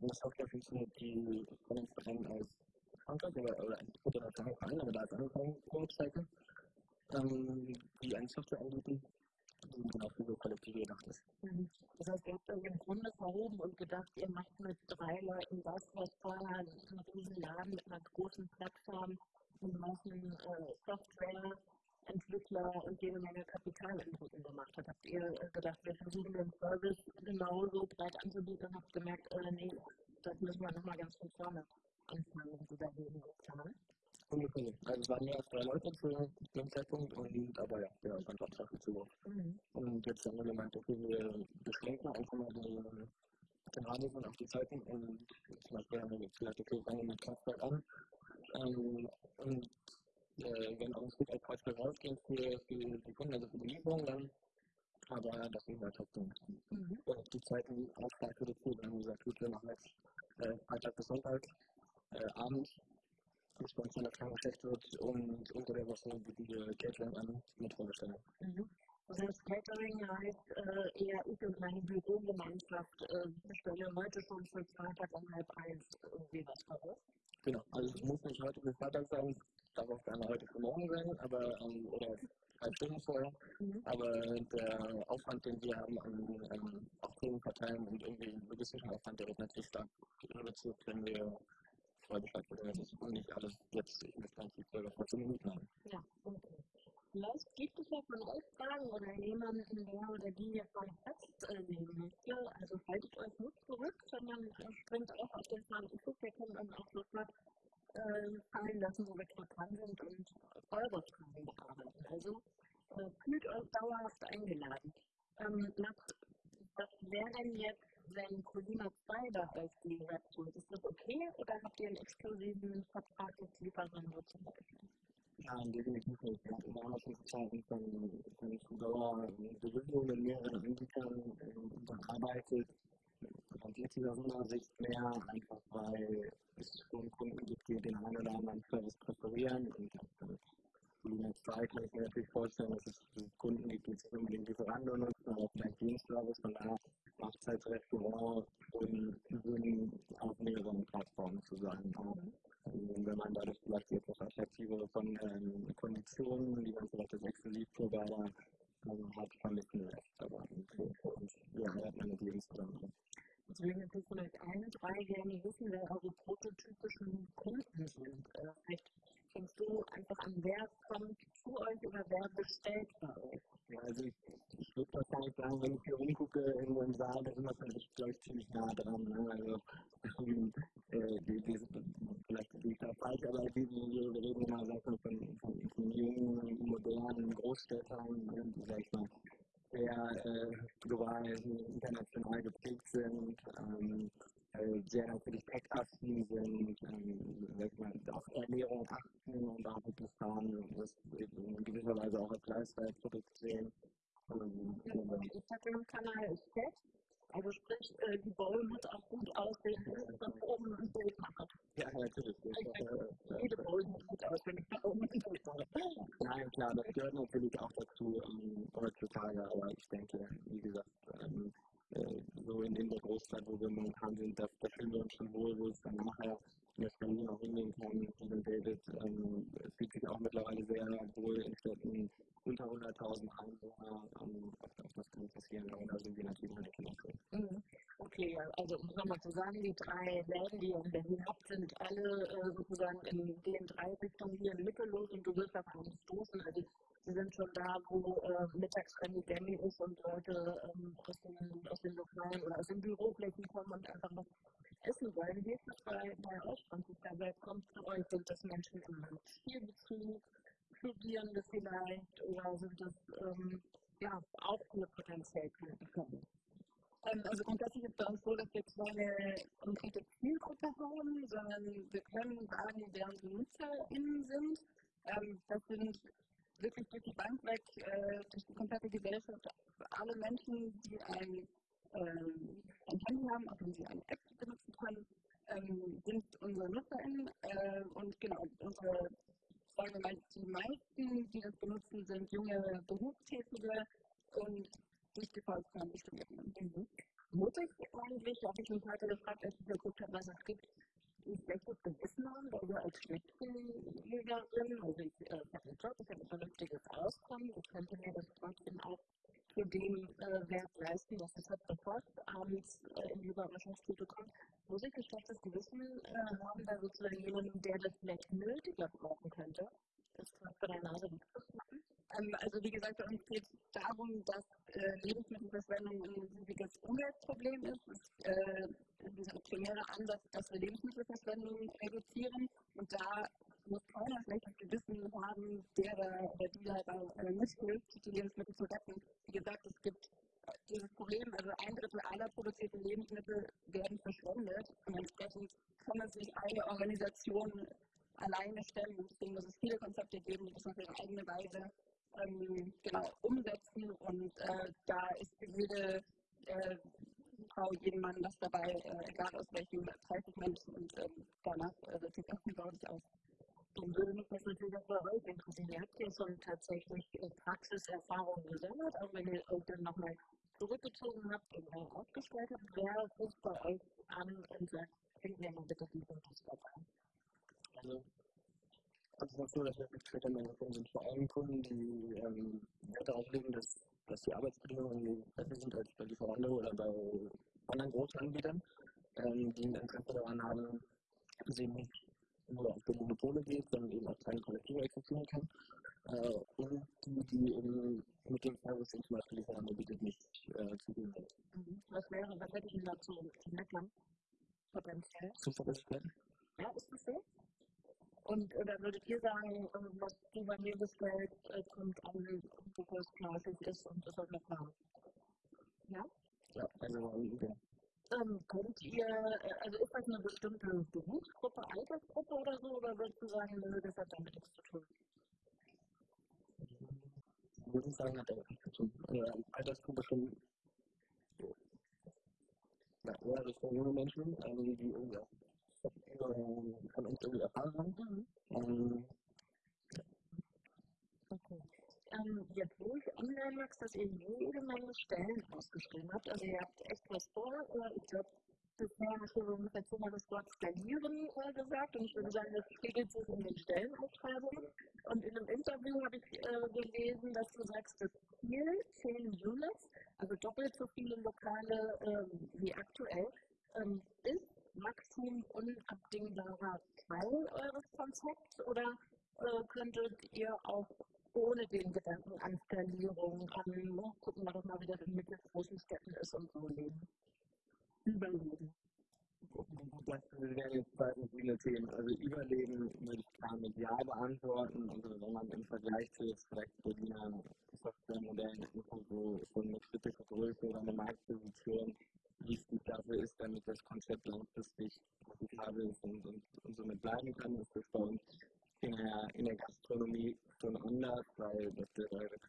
eine Software funktioniert, die von uns Verein als Frankreich oder, oder ein internationaler Verein, aber da ist angefangen, Webseite, ähm, die eine Software anbieten, die genau für so Kollektive gedacht ist. Mhm. Das heißt, ihr habt euch im Grunde verhoben und gedacht, ihr macht mit drei Leuten das, was vorher ein riesen Laden mit einer großen Plattform und Massen äh, Software Entwickler und jede Menge Kapitalinputten gemacht hat. Habt ihr äh, gedacht, wir versuchen den Service genauso breit anzubieten und habt gemerkt, äh, nee, das müssen wir nochmal ganz von vorne anfangen und überlegen und planen? Ungefähr. Also es waren mehr als drei Leute zu dem Zeitpunkt und aber ja, ja, fand Sache zu. Mhm. Und jetzt haben wir gemeint, okay, wir beschränken einfach mal den, den Radius und auch die Zeiten und zum Beispiel haben wir jetzt gesagt, okay, fangen mit Kraftwerk an. Ähm, und äh, wenn auch ein Stück als Beispiel rausgehen für, für die Kunden, also für die Lieferung, dann aber das sind wir trotzdem mhm. die Zeiten auch stark reduziert. Wir haben gesagt, gut, wir machen jetzt äh, Freitag bis Sonntag, äh, Abend, bis bei uns in der Krankenschwester wird und unter der Woche bieten wir Catering an mit Vorbestellung. Mhm. Das heißt, Catering heißt äh, eher ich und meine Bürogemeinschaft äh, bestelle heute schon für Freitag um halb eins irgendwie was raus. Genau, also es muss nicht heute für Freitag sein, darf auch gerne heute für morgen sein, aber ähm, oder drei Stunden vorher. Mhm. Aber der Aufwand, den wir haben an ähm, Aufträgen verteilen und irgendwie logistischen Aufwand, der wird natürlich stark reduziert, wenn wir wissen. Das ist nicht alles jetzt, ich möchte eigentlich selber vor fünf Minuten haben. Ja, okay. Vielleicht gibt es ja von euch Fragen oder jemanden, der oder die jetzt mal fest äh, möchte. Also haltet euch nicht zurück, sondern springt auch auf den Plan. Ich gucke, wir können dann auch sofort äh, fallen lassen, wo wir gerade dran sind und eure Fragen bearbeiten. Also äh, fühlt euch dauerhaft eingeladen. Ähm, was wäre denn jetzt, wenn Colina 2 da als Rap tut? Ist das okay oder habt ihr einen exklusiven Vertrag mit Lieferando zum Beispiel? Ja, definitiv nicht. Wir hatten damals schon Zeiten von, von Fudora Berührung mit mehreren Anbietern gearbeitet. Und jetzt dieser Sicht mehr, einfach weil es schon Kunden gibt, die den einen oder anderen Service präferieren. Und Volumen 2 kann ich mir natürlich vorstellen, dass es Kunden gibt, die nicht unbedingt Lieferando nutzen, aber vielleicht Dienstservice. Von daher macht es halt Restaurant und auf mehreren Plattformen zu sein. Auch wenn man dadurch vielleicht etwas attraktivere von ähm, Konditionen, die man vielleicht als Exklusivprovider also hat, vermissen lässt. Aber für uns, ja, hat man natürlich insbesondere. Deswegen ist es vielleicht eine Frage, gerne wissen, wer eure prototypischen Kunden sind. Äh, vielleicht fängst du einfach an, wer kommt zu euch oder wer bestellt bei euch? Ja, also ich, ich würde wahrscheinlich sagen, wenn ich hier umgucke in einem Saal, da sind wir vielleicht, glaube ich, ziemlich nah dran. Ne? Also, äh, die, die, vielleicht ist da falsch, aber die, wir reden immer von, von, von, von jungen, modernen Großstädtern, ne, die, sag ich mal, sehr äh, global, international geprägt sind. Ähm, äh, sehr natürlich tech-affin sind, ähm, auf Ernährung achten und auch wirklich fahren, das in gewisser Weise auch als Lifestyle-Produkt sehen. Ähm, ja, Instagram-Kanal ist fett. Also sprich, äh, die Bowl muss auch gut aussehen, von oben ein Bild machen. Ja, natürlich. Äh, jede Bowl muss gut aussehen, von oben ein Bild machen. Nein, klar, das gehört natürlich auch dazu ähm, heutzutage, aber ich denke, wie gesagt, ähm, äh, so in, in der Großstadt, wo wir momentan sind, da, da fühlen wir uns schon wohl, wo es dann nachher in der Berlin auch hingehen kann. Steven David ähm, fühlt sich auch mittlerweile sehr wohl in Städten unter 100.000 Einwohner. Ähm, auf, das kann passieren, aber da sind wir natürlich eine Kinderschule. Mhm. Okay, also um nochmal zu sagen, die drei Läden, die ihr in Berlin habt, sind alle äh, sozusagen in den drei Richtungen hier in Mittellos und du wirst einen stoßen. Also sind schon da, wo äh, mittags Demi ist und Leute ähm, aus, den, aus den Lokalen oder aus den Büroflächen kommen und einfach was essen wollen. Wie ist das bei, bei euch, Franziska? Wer kommt zu euch? Sind das Menschen im Spielbetrieb? Studierende vielleicht oder sind das ähm, ja, auch eine potenziell Kandidaten? Ähm, also grundsätzlich ist bei uns so, dass wir keine konkrete Zielgruppe haben, sondern wir können sagen, wer unsere NutzerInnen sind. Ähm, das sind wirklich durch die Bank weg, äh, durch die komplette Gesellschaft, alle Menschen, die ein, ähm, ein Handy haben, auf dem sie eine App benutzen können, ähm, sind unsere NutzerInnen. Äh, und genau, unsere, sagen wir mal, die meisten, die das benutzen, sind junge Berufstätige und nicht die vollkommen Studierenden. Mhm. Mutig habe ich mich heute gefragt, als ich geguckt habe, was es gibt, ein schlechtes Gewissen haben, weil wir als Spitzenjägerin, also ich äh, habe einen Job, ich habe ein vernünftiges Auskommen, ich könnte mir das trotzdem auch für den äh, Wert leisten, dass es halt sofort abends äh, in die Überraschungstüte kommt, muss ich ein schlechtes Gewissen äh, haben, da sozusagen jemanden, der das vielleicht nötiger brauchen könnte, das vor der Nase wegzuschnappen. Ähm, also wie gesagt, bei uns geht es darum, dass äh, Lebensmittelverschwendung ein riesiges Umweltproblem ist. Es ist äh, dieser primäre Ansatz, dass wir Lebensmittelverschwendung reduzieren. Und da muss keiner schlechtes Gewissen haben, der da oder die da äh, mithilft, die Lebensmittel zu retten. Wie gesagt, es gibt äh, dieses Problem, also ein Drittel aller produzierten Lebensmittel werden verschwendet und entsprechend kann es sich eine Organisation alleine stellen. Und deswegen muss es viele Konzepte geben, die das auf ihre eigene Weise ähm, genau, umsetzen und äh, da ist jede äh, Frau, jeden Mann was dabei, äh, egal aus welchem Preissegment und ähm, danach äh, wird sich auch nicht aus. Dann würde mich das natürlich auch bei euch interessieren. Ihr habt ja schon tatsächlich äh, Praxiserfahrungen gesammelt, auch wenn ihr euch dann nochmal zurückgezogen habt und neu aufgestellt habt. Wer ruft bei euch an und sagt, bringt mir mal bitte die Fotos dabei? Also also so, dass wir mit Twitter-Managern sind vor allem Kunden, die ähm, Wert darauf legen, dass, dass die Arbeitsbedingungen besser sind als bei Lieferando oder bei anderen großen Anbietern, ähm, die ein Interesse daran haben, dass eben nicht nur auf die Monopole geht, sondern eben auch kleine Kollektive existieren kann. Äh, und die, die eben mit dem Service, den zum Beispiel Lieferando bietet, nicht äh, zugehen sind. Mhm. Was wäre, was hätte ich Ihnen dazu meckern? Potenziell? Zuverlässigkeit? Ja, ist das so? Und oder würdet ihr sagen, was du bei mir bestellt, äh, kommt an, wo es fleischig ist und ist noch warm? Ja? Ja, also ja. Ähm, könnt ihr, äh, also ist das eine bestimmte Berufsgruppe, Altersgruppe oder so, oder würdest du sagen, nö, das hat damit nichts zu tun? Ich würde sagen, hat damit nichts zu tun. Also, Altersgruppe schon ja, eher Richtung junge Menschen, also die irgendwie auch von uns irgendwie erfahren haben. Ähm, okay. Ähm, jetzt wo ich online Max, dass ihr jede Menge Stellen ausgeschrieben habt. Also ihr habt echt was vor. Äh, ich glaube, bisher du so ungefähr zweimal das Wort skalieren äh, gesagt und ich würde sagen, das spiegelt sich in den Stellenausschreibungen. Und in einem Interview habe ich äh, gelesen, dass du sagst, das Ziel 10 Units, also doppelt so viele Lokale ähm, wie aktuell, ähm, ist Wachstum unabdingbarer Teil eures Konzepts oder äh, könntet ihr auch ohne den Gedanken an Skalierung, an oh, gucken wir doch mal, wie das in mittelgroßen Städten ist und so leben? Überleben. Das wären jetzt zwei viele Themen. Also Überleben würde ich klar mit Ja beantworten. Also wenn man im Vergleich zu jetzt vielleicht Berliner Softwaremodellen so, so eine kritische Größe oder eine Marktposition gut dafür ist, damit das Konzept langfristig profitabel ist und, und, und somit bleiben kann. Das ist bei uns in der, in der Gastronomie schon anders, weil das bedeutet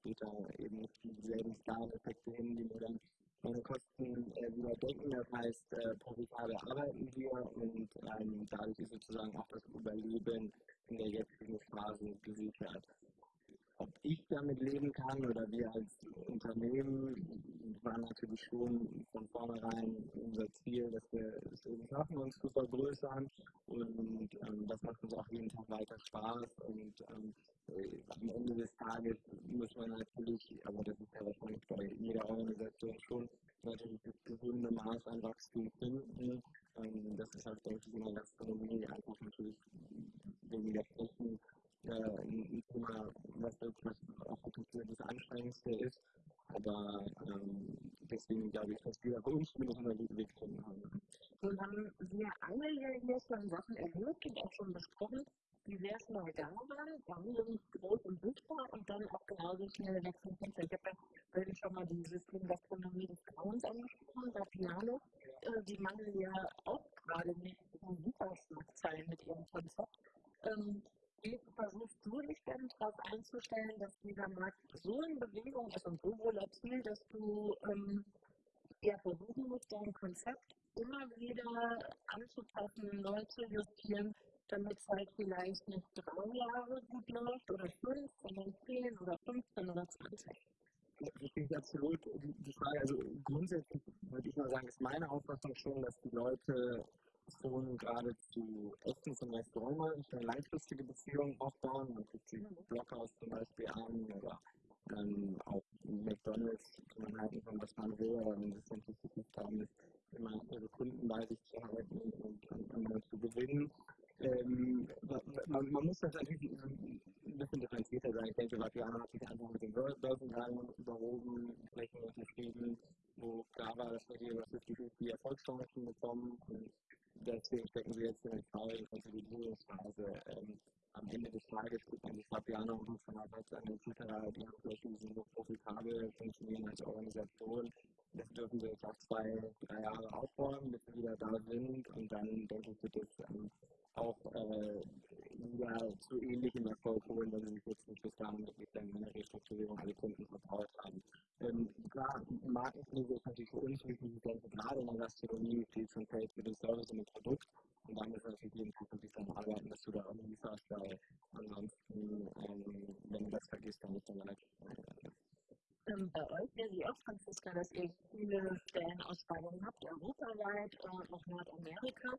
später eben nicht dieselben Skaleneffekte hin, die wir dann meine Kosten äh, wieder decken. Das heißt, äh, profitabel arbeiten wir und ähm, dadurch ist sozusagen auch das Überleben in der jetzigen Phase gesichert ob ich damit leben kann oder wir als Unternehmen, war natürlich schon von vornherein unser Ziel, dass wir es irgendwie schaffen, uns zu vergrößern. Und ähm, das macht uns auch jeden Tag weiter Spaß. Und ähm, äh, am Ende des Tages muss man natürlich, aber das ist ja wahrscheinlich bei jeder Organisation schon, natürlich das gesunde Maß an Wachstum finden. Ähm, das ist halt deutlich in der Gastronomie einfach natürlich wegen der Flächen äh, ein Thema, was wirklich auch das Anstrengendste ist. Aber ähm, deswegen glaube ich, dass wir bei uns zumindest einen guten Weg gefunden haben. Nun haben wir alle ja hier schon Sachen erlebt und auch schon besprochen, die sehr schnell da waren. Wann sind ziemlich schnell wechseln kannst. Ich habe ja vorhin schon mal die Systemgastronomie des Grauens angesprochen, da Piano. Äh, die mangeln ja auch gerade nicht so super mit ihrem Konzept. Ähm, wie versuchst du dich denn darauf einzustellen, dass dieser Markt so in Bewegung ist und so volatil, dass du ähm, ja, versuchen musst, dein Konzept immer wieder anzupassen, neu zu justieren, damit es halt vielleicht nicht drei Jahre gut läuft oder fünf, sondern zehn oder 15 oder 20? Ich denke absolut die Frage, also grundsätzlich würde ich mal sagen, ist meine Auffassung schon, dass die Leute schon geradezu Essens- und Restaurant eine langfristige Beziehung aufbauen. Man guckt sich Blockhaus zum Beispiel an oder ähm, auch McDonalds kann man halten von was man will, aber wenn es nicht versucht haben, ist immer ihre Kunden bei sich zu halten und, und, und zu gewinnen. Ähm, man, man, muss das natürlich ein bisschen differenzierter sein. Ich denke, Vapiano hat sich einfach mit dem Börsengang überhoben, Flächen unterschrieben, wo klar war, dass wir hier über 50-50 Erfolgschancen bekommen. Und deswegen stecken wir jetzt in der traurigen Konsolidierungsphase. Ähm, am Ende des Tages guckt man sich Fabiano und der Seite an etc. Die haben vielleicht sind so profitabel, funktionieren als Organisation. Das dürfen wir jetzt auch zwei, drei Jahre aufräumen, bis wir wieder da sind. Und dann denke ich, wird es ähm, auch äh, ja, zu ähnlichem Erfolg holen, wenn sie jetzt nicht bis dahin wirklich dann in der Restrukturierung alle Kunden vertraut haben. Ähm, klar, Markenpflege ist natürlich für uns wichtig, ich gerade in der Gastronomie viel zum Feld für den Service und das Produkt. Und dann ist natürlich jeden Tag wirklich daran arbeiten, dass du da auch lieferst, weil ansonsten, ähm, wenn du das vergisst, dann ist dann relativ ähm, bei euch wäre sie auch, Franziska, dass ihr viele Stellenausschreibungen habt, europaweit, äh, auch Nordamerika.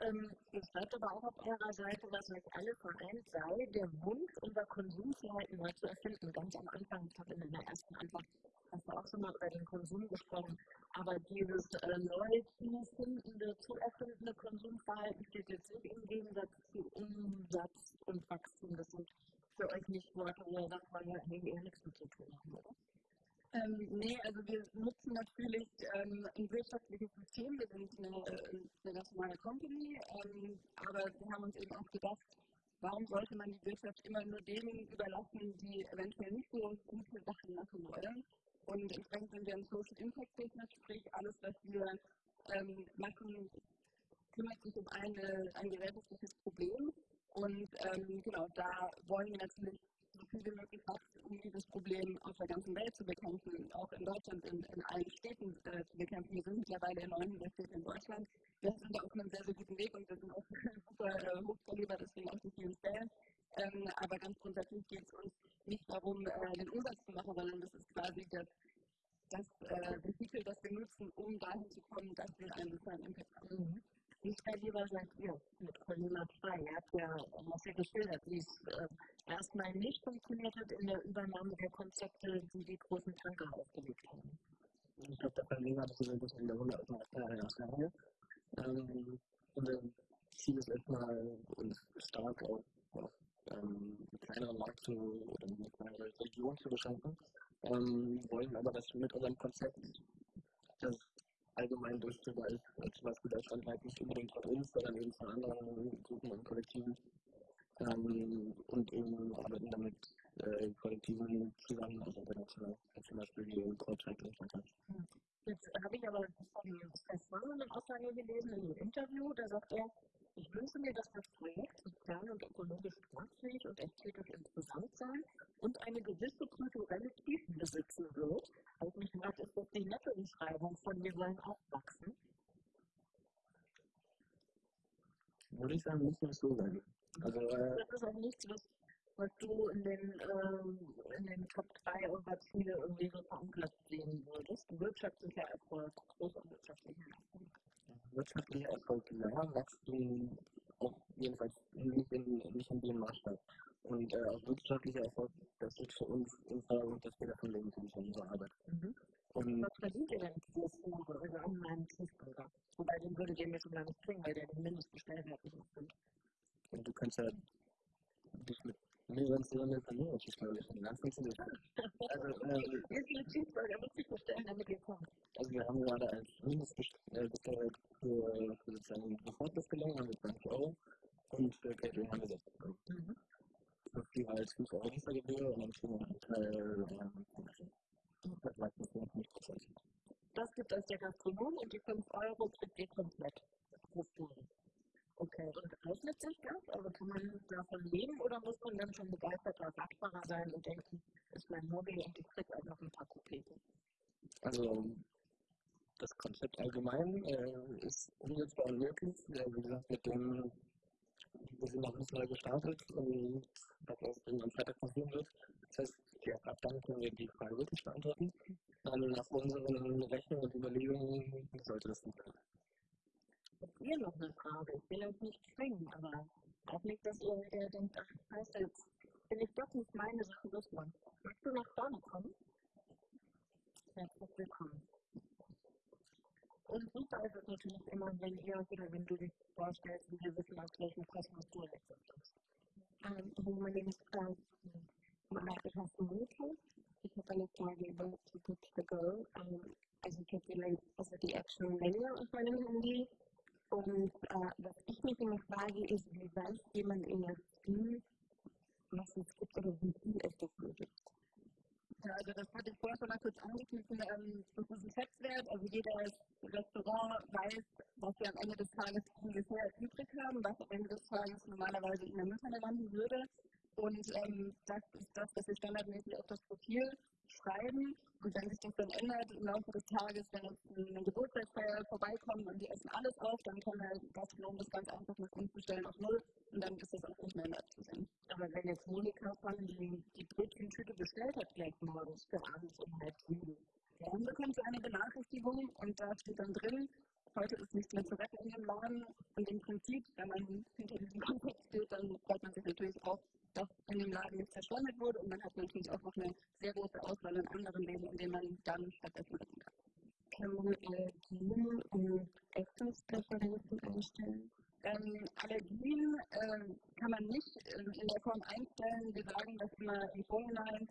Ähm, schreibt aber auch auf eurer Seite, was euch alle vereint sei, der Wunsch, unser Konsumverhalten neu zu erfinden. Ganz am Anfang, ich habe in der ersten Antwort hast du auch schon mal über den Konsum gesprochen, aber dieses äh, neu zu findende, zu erfindende Konsumverhalten steht jetzt nicht im Gegensatz zu Umsatz und Wachstum. Das sind für euch nicht Worte, wo ihr sagt, ja eher nichts mit zu tun haben, oder? Ähm, nee, also wir nutzen natürlich ähm, ein wirtschaftliches System. Wir sind eine, eine normale Company, ähm, aber wir haben uns eben auch gedacht, warum sollte man die Wirtschaft immer nur denen überlassen, die eventuell nicht so gute Sachen machen wollen? Und entsprechend sind wir ein Social Impact Business, sprich alles, was wir ähm, machen, kümmert sich um eine, ein gesellschaftliches Problem. Und ähm, genau, da wollen wir natürlich so viel wie möglich wachsen, um dieses Problem auf der ganzen Welt zu bekämpfen, auch in Deutschland, in, in allen Städten äh, zu bekämpfen. Wir sind mittlerweile in 900 Städten in Deutschland. Wir sind da auf einem sehr, sehr guten Weg und wir sind auch super äh, hochkaliber, deswegen auch die vielen Stellen. Ähm, aber ganz grundsätzlich geht es uns nicht darum, äh, den Umsatz zu machen, sondern das ist quasi das, das äh, Vehikel, das wir nutzen, um dahin zu kommen, dass wir einen sozialen Impact haben. Mhm. Wie lieber seid ihr mit Colina 2? Ihr habt ja, was ihr geschildert, wie es äh, erstmal nicht funktioniert hat in der Übernahme der Konzepte, die die großen Tanker aufgelegt haben. Ich glaube, der Verleger hat so ein bisschen in der 100 Jahre ähm, Unser Ziel ist erstmal, uns stark auf, auf ähm, kleineren Markt zu, oder eine kleinere Region zu beschränken. Ähm, wollen aber, dass mit unserem Konzept das allgemein ist. Also zum Beispiel Deutschlandweit nicht unbedingt von uns, sondern eben von anderen Gruppen und Kollektiven. Ähm, und eben arbeiten damit äh, Kollektiven zusammen, also international, zum Beispiel die im Codecycling Jetzt habe ich aber von Stefan eine Aussage gelesen in einem Interview, da sagt er, ich wünsche mir, dass das Projekt sozial und ökologisch tragfähig und ästhetisch interessant sein und eine gewisse kulturelle Tiefe besitzen wird. Also mich fragt, ist das die nette Beschreibung von wir wollen aufwachsen? Würde ich sagen, muss man so sein. Also, äh, das ist auch nichts, was, was du in den, äh, in den Top 3 eurer Ziele irgendwie so verankert sehen würdest. Wirtschaftlicher Erfolg, großer wirtschaftlicher Erfolg wirtschaftlicher Erfolg ja, Wachstum auch jedenfalls nicht in, nicht in dem Maßstab. Und äh, auch wirtschaftlicher Erfolg, das ist für uns im Vordergrund, dass wir davon leben können von unserer Arbeit. Mhm. Und was verdient ihr denn pro Fuhre, also an meinem Tiefbürger? Wobei den würde ihr mir schon gar nicht bringen, weil der den Mindestbestellwert nicht erfüllt. Und du kannst ja dich mit mehreren Zylindern Familien versteuern. Ganz funktioniert. Also, äh, wie viele Cheeseburger muss ich bestellen, damit ihr kommt? Also, wir haben gerade als Mindestbestellwert für, für sozusagen Bevorzugsgelänge haben wir 20 Euro und für Catering haben wir 60 Euro. Mhm. Das ist viel als 5 Euro. Metzgergebühr und dann kriegen wir einen Teil ähm, das meistens 50 Prozent. Das gibt euch der Gastronom und die 5 Euro kriegt ihr komplett. Okay, und rechnet sich das? Also kann man davon leben oder muss man dann schon begeisterter Radfahrer sein und denken, ist mein Hobby und ich krieg auch noch ein paar Kopeken? Also das Konzept allgemein äh, ist umsetzbar und möglich. Ja, wie gesagt, mit dem, wir sind bisschen neu gestartet und was am Freitag passieren wird. Das heißt, ja, ab dann können wir die Frage wirklich beantworten. Ähm, nach unseren Rechnungen und Überlegungen sollte das nicht sein. Habt ihr noch eine Frage? Ich will euch nicht zwingen, aber auch nicht, dass ihr äh, denkt, ach, scheiße, jetzt bin ich doch nicht meine Sache losmachen. Möchtest du nach vorne kommen? Herzlich willkommen. Und super ist es natürlich immer, wenn ihr oder wenn du dich vorstellst, wir wissen, aus welchem Kosmos du letztendlich um, also my name is uh, Malaka Hassanuka. Ich habe eine Frage über To Put the Go. Um, also ich habe vielleicht also die Action Menu auf meinem Handy. Und uh, was ich mich immer frage, ist, wie weiß jemand in der Spiel, was es gibt oder wie viel es davon gibt. Ja, also das hatte ich vorher schon mal kurz angeschnitten, ähm, das ist ein Schätzwert, also jedes Restaurant weiß, was sie am Ende des Tages ungefähr übrig haben, was am Ende des Tages normalerweise in der Mülltonne landen würde. Und ähm, das ist das, was wir standardmäßig auf das Profil schreiben. Und wenn sich das dann ändert im Laufe des Tages, wenn jetzt eine Geburtstagsfeier vorbeikommt und die essen alles auf, dann kann der Gastronom das ganz einfach nach unten stellen auf Null und dann ist das auch nicht mehr in abzusehen. Aber wenn jetzt Monika von die, die Brötchentüte bestellt hat, gleich morgens für abends um halb sieben, dann bekommt sie eine Benachrichtigung und da steht dann drin, heute ist nichts mehr zu retten in dem Laden. Und im Prinzip, wenn man hinter diesem Kontext steht, dann freut man sich natürlich auch, dass in dem Laden nicht verschwendet wurde. Und man hat natürlich auch noch eine sehr große Auswahl in anderen Läden, in denen man dann stattdessen essen kann. Man Allergien und Essungspräferenzen einstellen? Ähm, Allergien äh, kann man nicht äh, in der Form einstellen. Wir sagen das immer im Vorhinein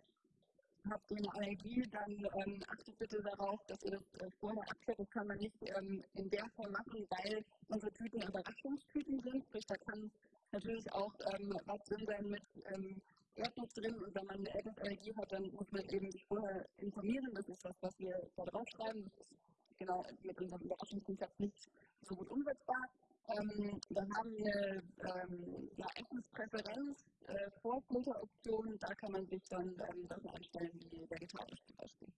habt ihr eine Allergie, dann ähm, achtet bitte darauf, dass ihr das äh, vorher abklärt. Das kann man nicht ähm, in der Form machen, weil unsere Tüten Überraschungstüten sind. Sprich, da kann natürlich auch ähm, was drin sein mit ähm, Erdnuss drin. Und wenn man eine Erdnussallergie hat, dann muss man eben sich vorher informieren. Das ist das, was wir da draufschreiben. Das ist genau mit unserem Überraschungskonzept nicht so gut umsetzbar. Ähm, dann haben wir ähm, ja, Essenspräferenz, äh, Vorfilteroptionen, da kann man sich dann ähm, Sachen einstellen wie vegetarisch zum Beispiel.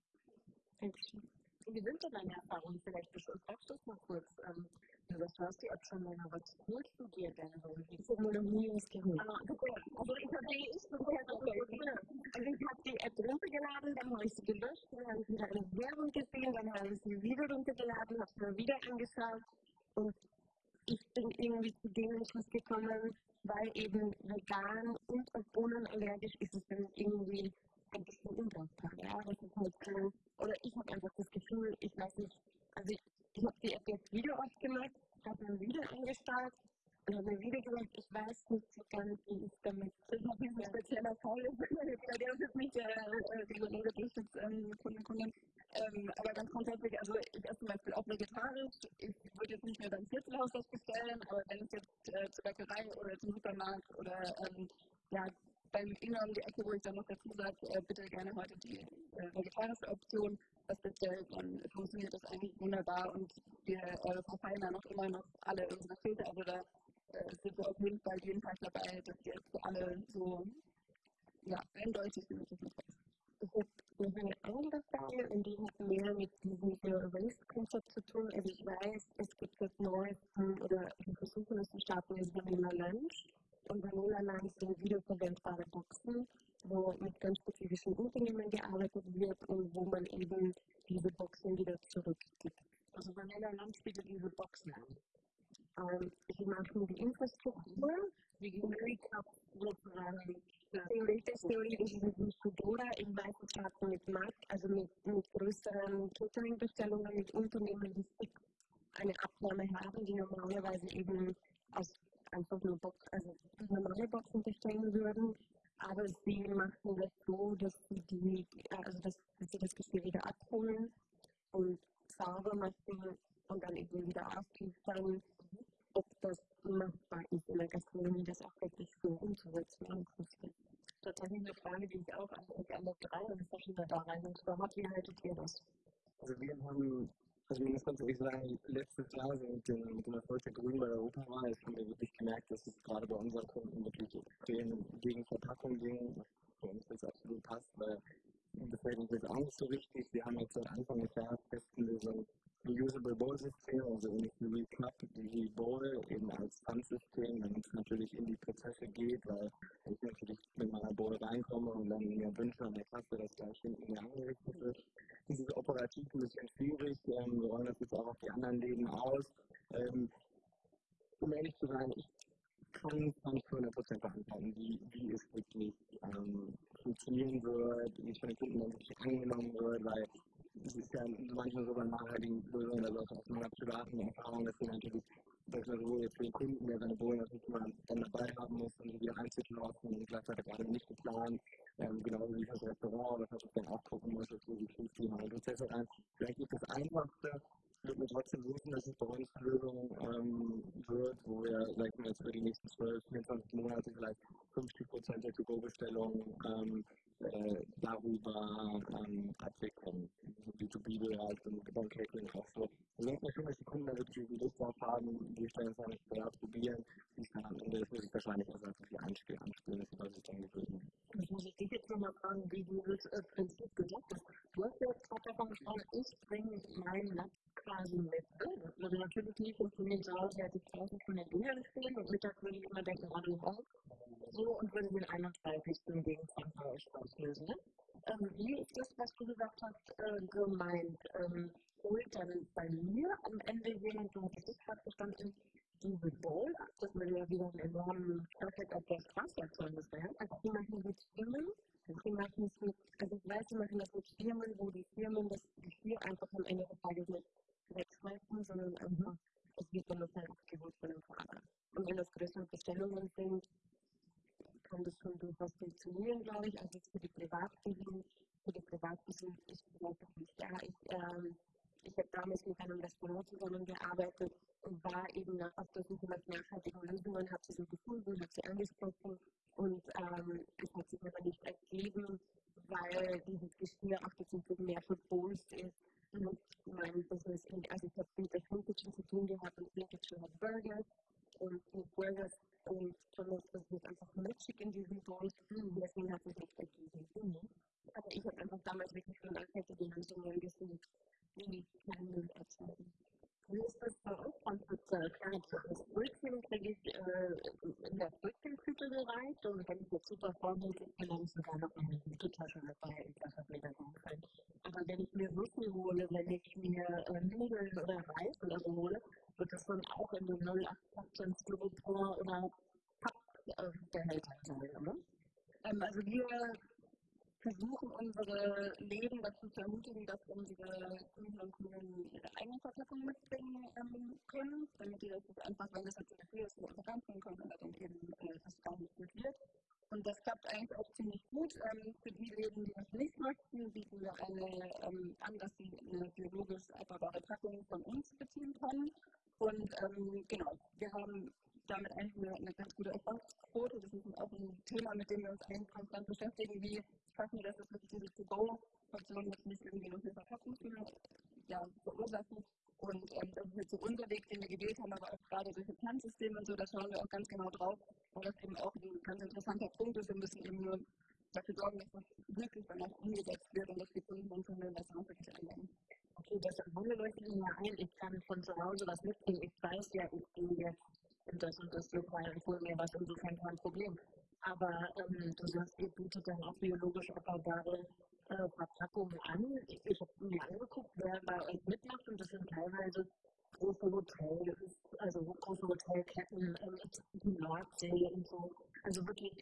Dankeschön. Wie sind denn deine Erfahrungen? Vielleicht du es mal kurz. Ähm, du sagst, du hast die App schon länger. Was holst du dir denn so? Ich habe mir noch nie was geholt. Ah, also ich habe die, ich also ich habe die App runtergeladen, dann habe ich sie gelöscht, dann habe ich wieder eine Werbung gesehen, dann habe ich sie wieder runtergeladen, habe sie mir wieder angeschaut und ich bin irgendwie zu dem Entschluss gekommen, weil eben vegan und auf Bohnen allergisch ist es dann irgendwie ein bisschen undankbar. Ja, das ist halt so. Oder ich habe einfach das Gefühl, ich weiß nicht, also ich, ich habe die App jetzt wieder aufgemacht, habe dann wieder angestarrt und habe mir wieder gesagt, ich weiß nicht so ganz, wie ich damit. Das ist noch ein spezieller Fall. Bei der ist jetzt nicht der reguläre. Ähm, aber ganz grundsätzlich, also ich esse zum Beispiel auch vegetarisch. Ich würde jetzt nicht mehr beim Viertelhaus das bestellen, aber wenn ich jetzt äh, zur Bäckerei oder zum Supermarkt oder ähm, ja, beim Inge um die Ecke, wo ich dann noch dazu sage, äh, bitte gerne heute die äh, vegetarische Option, das bestellt, dann funktioniert das eigentlich wunderbar und wir äh, da noch immer noch alle unsere Filter. Also da äh, sind wir auf jeden Fall jeden Tag dabei, dass wir für alle so ja, eindeutig möglich machen. Ich habe eine andere Frage und die hat mehr mit diesem Zero Waste Konzept zu tun. Also ich weiß, es gibt das Neueste oder wir versuchen es zu starten, ist Vanilla Lunch. Und Vanilla Lunch sind wiederverwendbare Boxen, wo mit ganz spezifischen Unternehmen gearbeitet wird und wo man eben diese Boxen wieder zurückgibt. Also Vanilla Lunch bietet diese Boxen an. Ähm, sie machen die Infrastruktur, die Recap sozusagen theoretisch ist es Fudora in weißen Staaten mit Markt, also mit, mit größeren Catering-Bestellungen, mit Unternehmen, die eine Abnahme haben, die normalerweise eben aus einfach nur Box, also normale Boxen bestellen würden. Aber sie machen das so, dass sie die, also dass, dass sie das Geschirr wieder abholen und sauber machen und dann eben wieder ausliefern, ob das machbar ist in der Gastronomie, das auch wirklich so umzusetzen langfristig. tatsächlich eine Frage, die ich auch an euch alle drei und verschiedene da reingenommen habe. Wie haltet ihr das? Also wir haben, also man muss ganz ehrlich sagen, letztes Jahr so mit dem, Erfolg der Grünen bei der Europawahl haben wir wirklich gemerkt, dass es gerade bei unseren Kunden wirklich extrem gegen Verpackung ging, was für uns jetzt absolut passt, weil das fällt uns jetzt auch nicht so richtig. Wir haben jetzt seit Anfang des Jahres festen so Reusable Bowl System, also ähnlich wie Recap, die Bowl eben als Pfandsystem, damit es natürlich in die Prozesse geht, weil ich natürlich mit meiner Bowl reinkomme und dann mir wünsche an der Kasse, dass gleich hinten mir angerichtet wird. Das ist operativ ein bisschen schwierig. Ähm, wir rollen das jetzt auch auf die anderen Läden aus. Ähm, um ehrlich zu sein, ich kann es nicht zu 100% beantworten, wie, wie es wirklich ähm, funktionieren wird, wie es von den Kunden wirklich angenommen wird, weil es ist ja manchmal so bei nachhaltigen Lösungen, also aus meiner privaten Erfahrung, dass wir natürlich, dass man so jetzt für den Kunden, der seine immer dann dabei haben muss, um sie wieder einzukaufen und gleichzeitig gerade nicht geplant, ähm, genauso wie das Restaurant, das man dann auch gucken muss, dass wir die Prüfteam und Prozesse rein. Vielleicht ist das Einfachste, wird mir trotzdem wünschen, dass es bei uns eine Lösung ähm, wird, wo wir vielleicht mal jetzt für die nächsten 12, 24 Monate vielleicht 50 Prozent der To-Go-Bestellungen ähm, äh, darüber ähm, abwickeln. B2B-Bereich und beim Catering auch so. Wir denken schon, dass die Kunden da wirklich Lust drauf haben, die stellen es dann nicht privat probieren. Die dann am Ende des Tages wahrscheinlich auch einfach viel anspielen, anspielen dass sie sich dann gewöhnen. Ich muss dich jetzt nochmal fragen, wie du das äh, Prinzip gesagt hast. Du hast ja gerade davon gesprochen, ich bringe meinen Lack quasi mit. Also natürlich nie funktioniert zu Hause, hätte ich draußen von den Dingern stehen und mittags würde ich immer denken, oh du auch. So und würde den 31. gegen 20 Euro auslösen. Ne? Ähm, wie ist das, was du gesagt hast, äh, gemeint? Ähm, holt dann bei mir am Ende jemand, so habe ich gerade verstanden, diese Bowl ab, das würde ja wieder einen enormen Effekt auf das Wasserzeugnis werden. Also die machen mit Firmen, die machen es mit, also ich weiß, die machen das mit Firmen, wo die Firmen das Geschirr einfach am Ende des Tages nicht wegschmeißen, sondern einfach, es wird dann halt abgeholt von dem Fahrer. Und wenn das größere Bestellungen sind, kann das schon durchaus funktionieren, glaube ich. Also für die Privatkunden, für die Privatkunden ist es natürlich, ja, ich, ähm, ich habe damals mit einem Restaurant zusammengearbeitet und war eben auf der Suche nach nachhaltigen Lösungen, habe sie so gefunden, habe sie angesprochen und ähm, es hat sich aber nicht ergeben, weil dieses Geschirr auch dazu mehr verbolzt ist und mein Business, in, also ich habe mit der Flinkage zu tun gehabt und Flinkage hat Burgers und die Burgers und Thomas, das wird einfach matchig in diesem Bowl, deswegen hat es nicht ergeben. Aber ich habe einfach damals wirklich von nachhaltigen Lösungen gesucht die kleinen erzeugen. Wie ist das bei euch ganz speziell? Klar, das Brötchen kriege ich äh, in der Brötchenküche gereicht und wenn ich jetzt super vorbildlich bin, dann sogar noch eine gute Tasche dabei. Das hat mir dann gefallen. Aber wenn ich mir Würfel hole, wenn ich mir äh, Nudeln oder Reis oder so hole, wird das dann auch in den 0815 Styropor oder Pappbehälter sein, oder? Ähm, also wir versuchen, unsere Läden dazu zu ermutigen, dass unsere Kunden und Kunden ihre eigene Verpackung mitbringen ähm, können, damit die das einfach, wenn das jetzt Früh ist, einfach reinbringen können oder dann eben äh, das gar nicht gut wird. Und das klappt eigentlich auch ziemlich gut. Ähm, für die Läden, die das nicht möchten, bieten wir eine, ähm, an, dass sie eine biologisch abbaubbare Packung von uns beziehen können. Und ähm, genau, wir haben damit eigentlich eine, eine ganz gute Erfolgsquote. Das ist auch ein Thema, mit dem wir uns eigentlich konstant beschäftigen, wie schaffen wir, dass es wirklich diese To-Go-Funktion nicht irgendwie noch eine Verpackungsfehler ja, verursachen. Und ähm, das ist jetzt so unser Weg, den wir gewählt haben, aber auch gerade solche Plantsysteme und so, da schauen wir auch ganz genau drauf, weil das eben auch ein ganz interessanter Punkt ist. Wir müssen eben nur dafür sorgen, dass das wirklich dann auch umgesetzt wird und dass die Kunden und Kunden das auch wirklich anwenden. Okay, Wunder leuchtet mir ein, ich kann von zu Hause was mitbringen. Ich weiß ja, ich gehe jetzt in das und das Lokal und hole mir was, insofern kein Problem. Aber ähm, du sagst, ihr bietet dann auch biologisch abbaubare äh, Verpackungen an. Ich, ich habe mir angeguckt, wer bei euch mitmacht und das sind teilweise große Hotels, also große Hotelketten, ähm, Nordsee und so. Also wirklich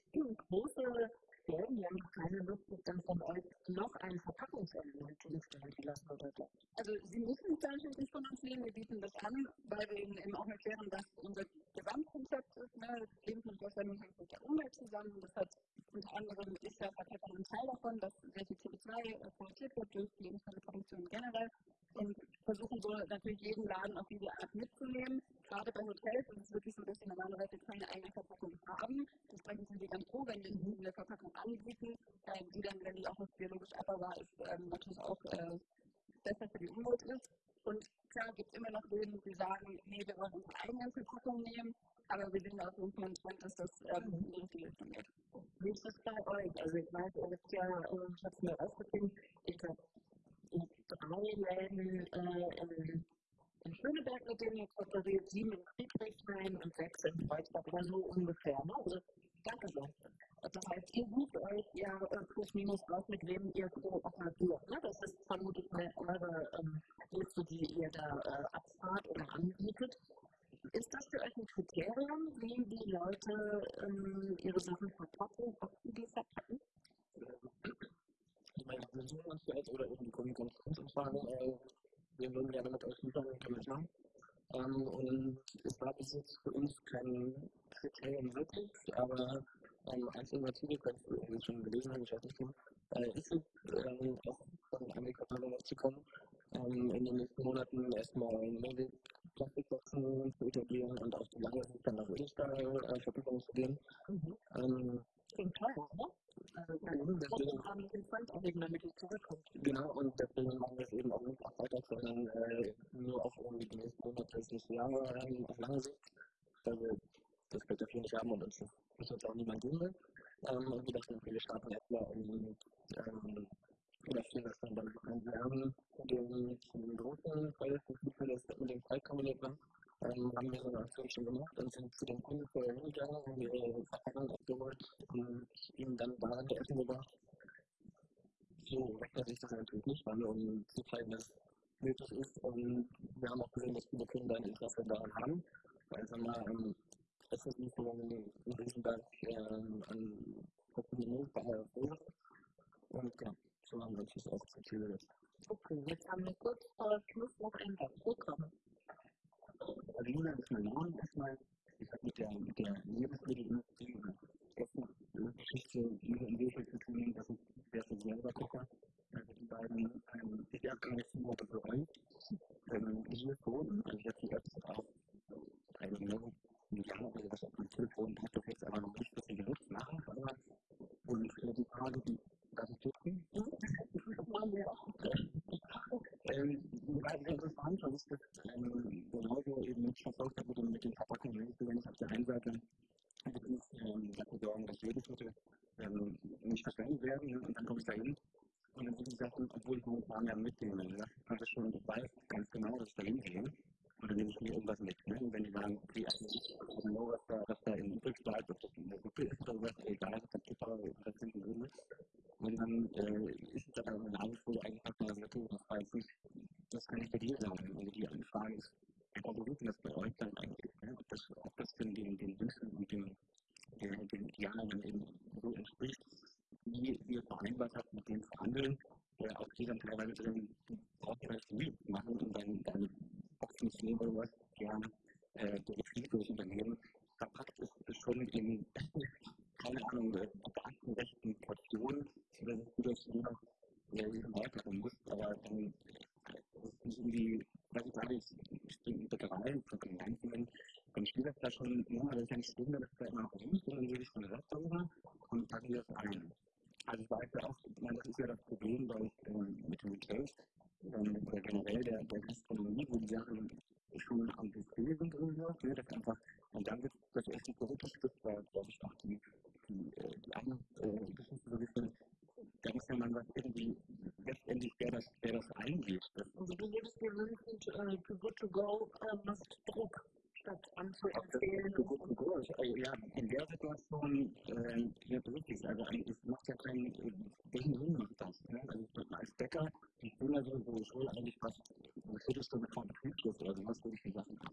große Stellen, die haben keine Lust, sich dann von euch noch ein Verpackungselement zugestellt zu lassen oder so. Also sie müssen es natürlich nicht von uns nehmen, wir bieten das an, weil wir ihnen eben auch erklären, dass unser Gesamtkonzept ist, ne, Lebensmittelverschwendung hängt mit der Umwelt zusammen. Das hat unter anderem ist ja Verpackung ein Teil davon, dass sehr viel CO2 produziert wird durch Lebensmittelproduktion generell und versuchen so natürlich jeden Laden auf diese Art mitzunehmen. Gerade bei Hotels ist es wirklich so, dass sie normalerweise keine eigene Verpackung haben. Entsprechend sind sie ganz froh, wenn in, in der Verpackung anbieten, äh, die dann, wenn die auch noch biologisch abbaubar ist, ähm, natürlich auch äh, besser für die Umwelt ist. Und klar gibt es immer noch Läden, die sagen, nee, wir wollen unsere eigene Verpackung nehmen, aber wir sehen auf jeden Fall einen Trend, dass das ähm, in die richtige Richtung geht. Wie ist das bei euch? Also ich weiß, ihr habt ja, äh, ich habe es mir rausgefunden, ich glaube, drei Läden äh, in, in Schöneberg, mit denen ihr kooperiert, sieben in Friedrichshain und sechs in Kreuzberg, oder so ungefähr. Ne? Also, danke sehr. Das heißt, ihr sucht euch ja äh, plus minus raus, mit wem ihr kooperiert. Ne? Das ist vermutlich mal eure ähm, Liste, die ihr da äh, abfahrt oder anbietet. Ist das für euch ein Kriterium, wie die Leute ähm, ihre Sachen verpacken, ob sie die verpacken? Ich meine, wir suchen uns jetzt oder irgendwie Kommunikationsumfragen, äh, wir würden gerne mit euch liefern, können wir machen. Ähm, und es war bis jetzt für uns kein Kriterium wirklich, aber ähm, Alternative, kannst du irgendwie schon gelesen haben, ich weiß nicht, äh, ist es ähm, auch von Amerikanern zu kommen, ähm, in den nächsten Monaten erstmal Mehrweg Plastikboxen zu etablieren und auf die lange Sicht dann nach Ölstahlverpackungen zu gehen. Mhm. Ähm, Klingt teuer, ne? Also, den zurückkommt. Genau, und deswegen machen wir es eben auch nicht auf weiter, sondern äh, nur auf irgendwie die nächsten Monate, das nächste Jahr ähm, auf lange Sicht. Weil wir das Geld dafür nicht haben und uns das uns auch niemand geben will. Ähm, und wir dachten, okay, wir starten erstmal um ähm, oder das dann dann ein. Wir haben den, den großen Fall, das mit dem war, ähm, haben wir so eine Aktion schon gemacht und sind zu den Kunden vorher hingegangen, haben ihre Verpackung abgeholt und ihnen dann der Essen gebracht so rechnet sich das natürlich nicht an, um zu zeigen, dass es nötig ist. Und wir haben auch gesehen, dass viele Kunden ein Interesse daran haben. Weil wir mal, ähm, es ist nicht so ein Riesenberg ähm, an Kosten daher verursacht. Und ja, so haben wir uns das auch gesetzt. Okay, jetzt haben wir kurz vor Schluss noch ein Programm. Also Lina ist mein Name erstmal. Ich habe mit der, mit der Lebensmittelindustrie oder Geschichte in Würfel zu tun, dass ich sehr viel selber koche. Also die beiden, ähm, ich habe nicht so bereut. Ähm, hier schon, also ich habe die Apps auch eine Million Jahre, also das auf dem Telefon hat das jetzt aber noch nicht so viel genutzt machen, aber und äh, die Frage, die darf ich dürfen? Machen wir auch. Ähm, weil interessant, das ist das genauso eben mit verfolgt wurde mit den Verpackungen. Ich auf der einen Seite wirklich ähm, dafür sorgen, dass Lebensmittel ähm, nicht verschwendet werden ne? und dann komme ich da hin und dann die Sachen, obwohl ich momentan ja mitnehme, ne? also schon, ich weiß ganz genau, dass ich da hingehe und dann nehme ich mir irgendwas mit. Ne? Und wenn die sagen, okay, eigentlich, I don't know, was da, was da in übrig bleibt, ob das in der Suppe ist oder was, egal, das ist total interessant drin ist. Und dann äh, ist es dann aber eine Nase, wo du eigentlich hast, mal okay, das war jetzt nicht, das kann nicht bei dir sein. Also die Frage ist, einfach wo ist denn das bei euch dann eigentlich? Ne? Ob, das, ob das denn den, den Wünschen und den, den, den Idealen eben so entspricht, wie ihr vereinbart habt mit dem Verhandeln, äh, auch die dann teilweise drin, du brauchst ja nicht viel machen und dann deine Boxen zu nehmen oder was, gern äh, der Betrieb durch Unternehmen verpackt ist, ist schon in, keine Ahnung, äh, beamtenrechten Portionen, oder so gut, dass du noch ja, diesen weitermachen musst, aber dann äh, das ist nicht irgendwie, was ich sage, ich, ich bin in Bäckereien, von Gemeinsamen, dann steht das da schon, ja, das ist ja nicht schlimm, dass da immer und dann würde ich der Rest darüber und packe das ein. Also ich weiß ja auch, meine, das ist ja das Problem bei, ähm, mit dem Retail, ähm, oder generell der, der Gastronomie, wo die Sachen schon am Buffet sind oder so, ne, das einfach, und dann wird das erste Produktstück, weil, glaube ich, auch die, die, äh, die anderen äh, Geschichten so bisschen, da muss ja man was irgendwie letztendlich, wer das, wer das eingeht. Das, Also du würdest dir wünschen, äh, to good to go äh, macht Druck, statt anzuempfehlen. So gut, so gut. Also, ja, in der Situation, äh, ja, wirklich, also eigentlich macht ja keinen, äh, welchen Sinn macht das? Ne? Also als Bäcker, ich bin ja so, so schon eigentlich fast eine Viertelstunde vor Betriebsschluss oder sowas, würde ich die Sachen ab.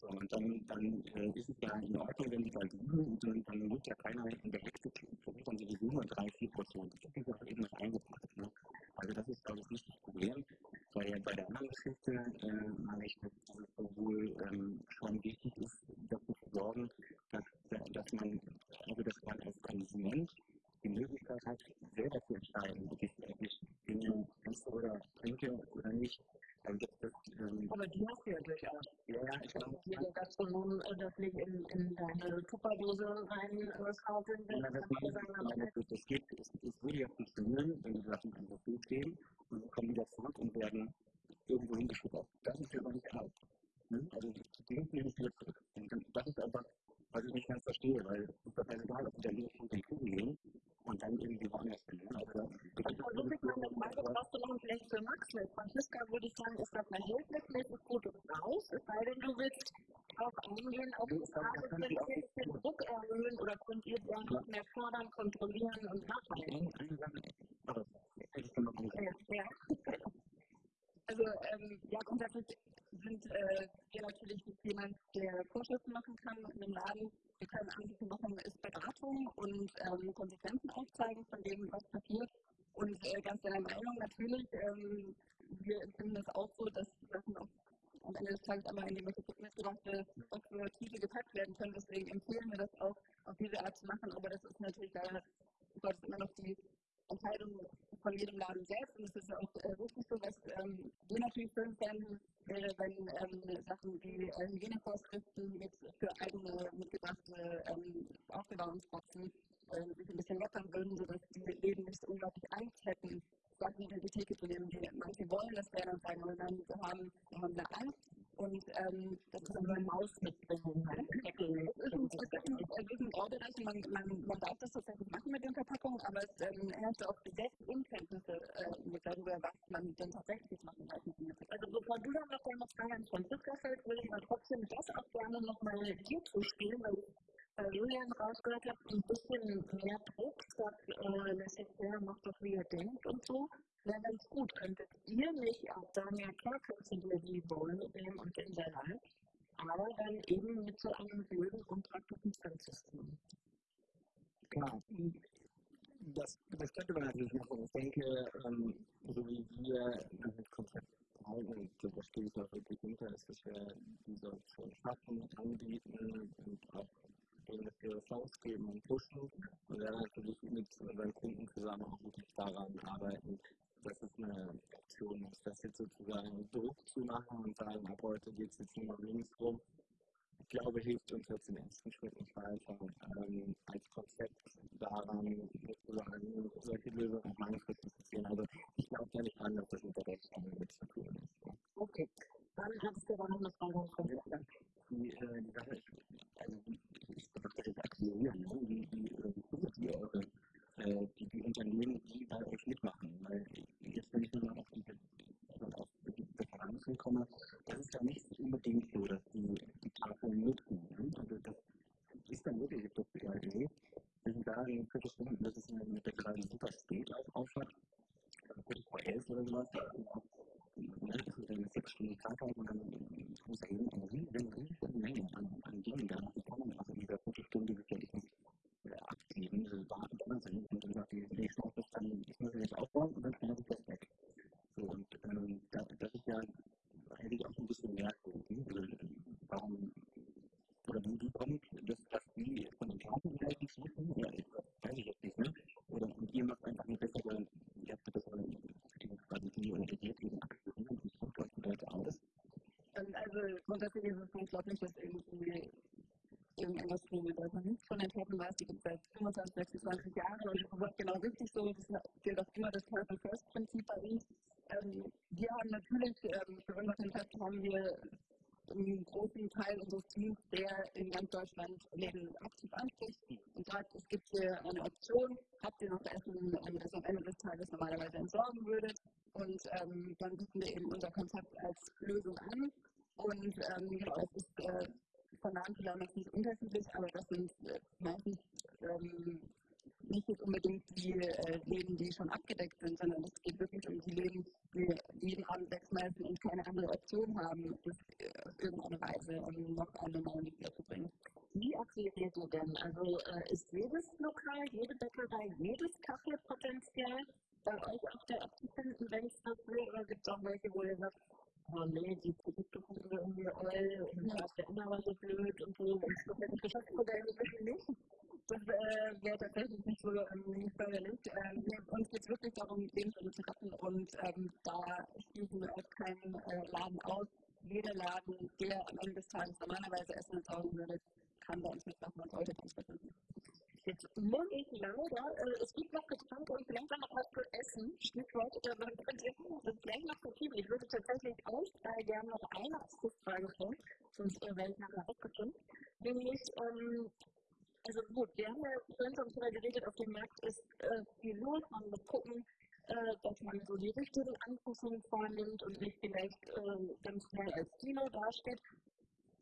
So, und dann, dann äh, ist es ja in Ordnung, wenn die da liegen und dann, dann muss ja keiner in der Hälfte versucht dann sowieso nur drei, vier Portionen. Das ist ja eben noch eingepackt. Ne? Also das ist, glaube ich, nicht das Problem. Bei, bei der anderen Geschichte äh, meine ich, dass es sowohl ähm, schon wichtig ist, dafür zu sorgen, dass, dass man, also dass man als Konsument die Möglichkeit hat, selber zu entscheiden, ob ich eigentlich Dinge esse trinke oder nicht. Also das, das, ähm, Aber die hast du ja durchaus. ja, ja, ich glaube, Die der Gastronom äh, das nicht in, in deine Tupperdose will. Ja, das, das, das, geht, es, es würde ja funktionieren, wenn die Sachen einfach so stehen und dann kommen wieder zurück und werden irgendwo hingeschickt. Das ist ja aber nicht erlaubt. Ne? Also die gehen nicht wieder zurück. Und das ist einfach, was ich nicht ganz verstehe, weil es ist doch egal, ob die da links und den Kuchen gehen und dann irgendwie woanders hin. Ne? Also, also wirklich meine Frage, brauchst du noch ein Blech für Max mit? Franziska würde ich sagen, ist das verhältnismäßig gut und raus, es sei denn, du willst darauf eingehen, auf die Frage, wenn wir den Druck erhöhen oder könnt ihr dann noch mehr fördern, kontrollieren und nachhalten? Ja, ja. Also ähm, ja, grundsätzlich sind äh, wir natürlich jemand, der Vorschriften machen kann in einem Laden. Wir können Anbieter machen, ist Beratung und ähm, Konsequenzen aufzeigen von dem, was passiert. Und äh, ganz deiner Meinung natürlich, ähm, wir empfinden das auch so, dass Sachen am Ende des Tages einmal in die mitgebrachte Tiefe gepackt werden können. Deswegen empfehlen wir das auch auf diese Art zu machen. Aber das ist natürlich leider immer noch die Entscheidung von jedem Laden selbst. Und es ist auch äh, richtig so, dass ähm, wir natürlich schön fänden, wäre, wenn ähm, Sachen wie äh, Hygienevorschriften mit für eigene mitgebrachte ähm, Aufbewahrungsboxen äh, sich ein bisschen lockern würden, sodass die Läden nicht unglaublich Angst hätten, Sachen in die Theke zu nehmen. Die, manche wollen das gerne und sagen, nein, wir haben, wir haben eine Angst. Und ähm, das ist eine Maus mitbringen. Ne? Es ist ein Graubereich und man, man, man darf das tatsächlich machen mit den Verpackungen, aber es ähm, herrscht auch gesetzt Unkenntnisse äh, darüber, was man denn tatsächlich machen darf. Also bevor du dann noch deine Frage an Franziska stellst, würde ich mal trotzdem das auch gerne nochmal dir zuspielen, weil bei Julian rausgehört habe, ein bisschen mehr Druck, sagt, äh, laissez-faire, macht doch wie ihr denkt und so. Wäre ganz gut. Könntet ihr nicht auch sagen, ja klar könnt ihr die Bowl nehmen und den Salat, aber dann eben mit so einem blöden und praktischen Trendsystem. Klar, das, das könnte man natürlich machen. Ich denke, ähm, so wie wir das Konzept halten, da stehe ich auch wirklich hinter, ist, dass wir diese schon schaffen, anbieten und auch denen dafür Chance geben und pushen und dann natürlich mit unseren Kunden zusammen auch wirklich daran arbeiten, dass es eine Option ist, das jetzt sozusagen Druck zu machen und sagen, ab heute geht es jetzt nur noch links rum. Ich glaube, hilft uns jetzt im ersten Schritt nicht weiter, ähm, als Konzept daran sozusagen solche Lösungen auch langfristig zu sehen. Also ich glaube da nicht an, dass das mit der Rechtsordnung mit zu tun ist. Okay, dann hattest du aber noch eine Frage von die, äh, die Sache ist, also ich betrachte das akquirieren, ne? wie, wie, wie, wie eure äh, die, die Unternehmen, die bei euch mitmachen. Weil jetzt, wenn ich nur auf die, auf die Differenzen komme, das ist ja nicht unbedingt so, dass die die Tafeln nutzen. Ne? Also das ist dann wirklich das ja, nee, wir sind da in Viertelstunden, das ist mit der gerade super spät auf Aufwand, also kurz vor elf oder sowas, ne, das ist eine sechs Stunden Krankheit und dann muss er hin eine riesen Menge an, an Dingen da noch bekommen. Also in dieser Viertelstunde sicherlich nicht abgeben, diese Daten drin sind und dann sagt die nächste Office dann, ich muss jetzt aufbauen und dann kann ich das weg. So, und ähm, da, das ist ja eigentlich auch ein bisschen merkwürdig. Also, warum, oder wie, wie kommt das, dass die von den Karten vielleicht nicht wissen? Ja, ich, weiß ich jetzt nicht, ne? Oder und ihr macht einfach eine bessere, ihr habt eine bessere Strategie oder ihr geht eben akquirieren und kommt euch die Leute aus. Also grundsätzlich ist es unglaublich, dass irgendwie irgendwas wie der Vernunft von den Toten weiß, die gibt es seit 25, 26 Jahren und das ist genau richtig so. Das gilt auch immer das Careful First Prinzip bei uns. Ähm, wir haben natürlich, ähm, für unser Konzept haben wir einen großen Teil unseres Teams, der in ganz Deutschland Läden aktiv anspricht und sagt, es gibt hier eine Option, habt ihr noch Essen, das am Ende des Tages normalerweise entsorgen würdet. Und ähm, dann bieten wir eben unser Konzept als Lösung an. Und ähm, genau, es ist äh, von Namen zu Namen nicht unterschiedlich, aber das sind äh, meistens ähm, nicht jetzt unbedingt die äh, Läden, die schon abgedeckt sind, sondern es geht wirklich um die Läden, die jeden Abend wegschmeißen und keine andere Option haben, das äh, auf irgendeine Weise, um noch eine neue Liga zu bringen. Wie akquiriert ihr denn? Also äh, ist jedes Lokal, jede Bäckerei, jedes Kaffee potenziell bei euch auf der App zu finden, wenn es das will? Oder gibt es auch welche, wo ihr sagt, oh nee, die Produkte wir irgendwie all und ja. der immer war so blöd und so. Und das hätte ich Geschäftsmodell wirklich nicht. Das äh, wäre tatsächlich nicht so ähm, förderlich. Ähm, uns geht es wirklich darum, Lebensmittel zu retten und ähm, da schließen wir auch keinen äh, Laden aus, jeder Laden, der am Ende des Tages normalerweise Essen entsorgen würde, kann bei uns mitmachen und sollte bei uns mitmachen. Jetzt ich leider, äh, es gibt noch Getränke und vielleicht noch was für Essen, Stichwort, äh, man könnte das gleich noch verschieben. Ich würde tatsächlich euch drei gerne noch eine Abschlussfrage stellen, sonst äh, werde ich nachher aufgestimmt. Nämlich, ähm, also gut, wir haben ja vorhin schon drüber geredet, auf dem Markt ist äh, viel los, man muss gucken, äh, dass man so die richtigen Anpassungen vornimmt und nicht vielleicht äh, ganz schnell als Kino dasteht.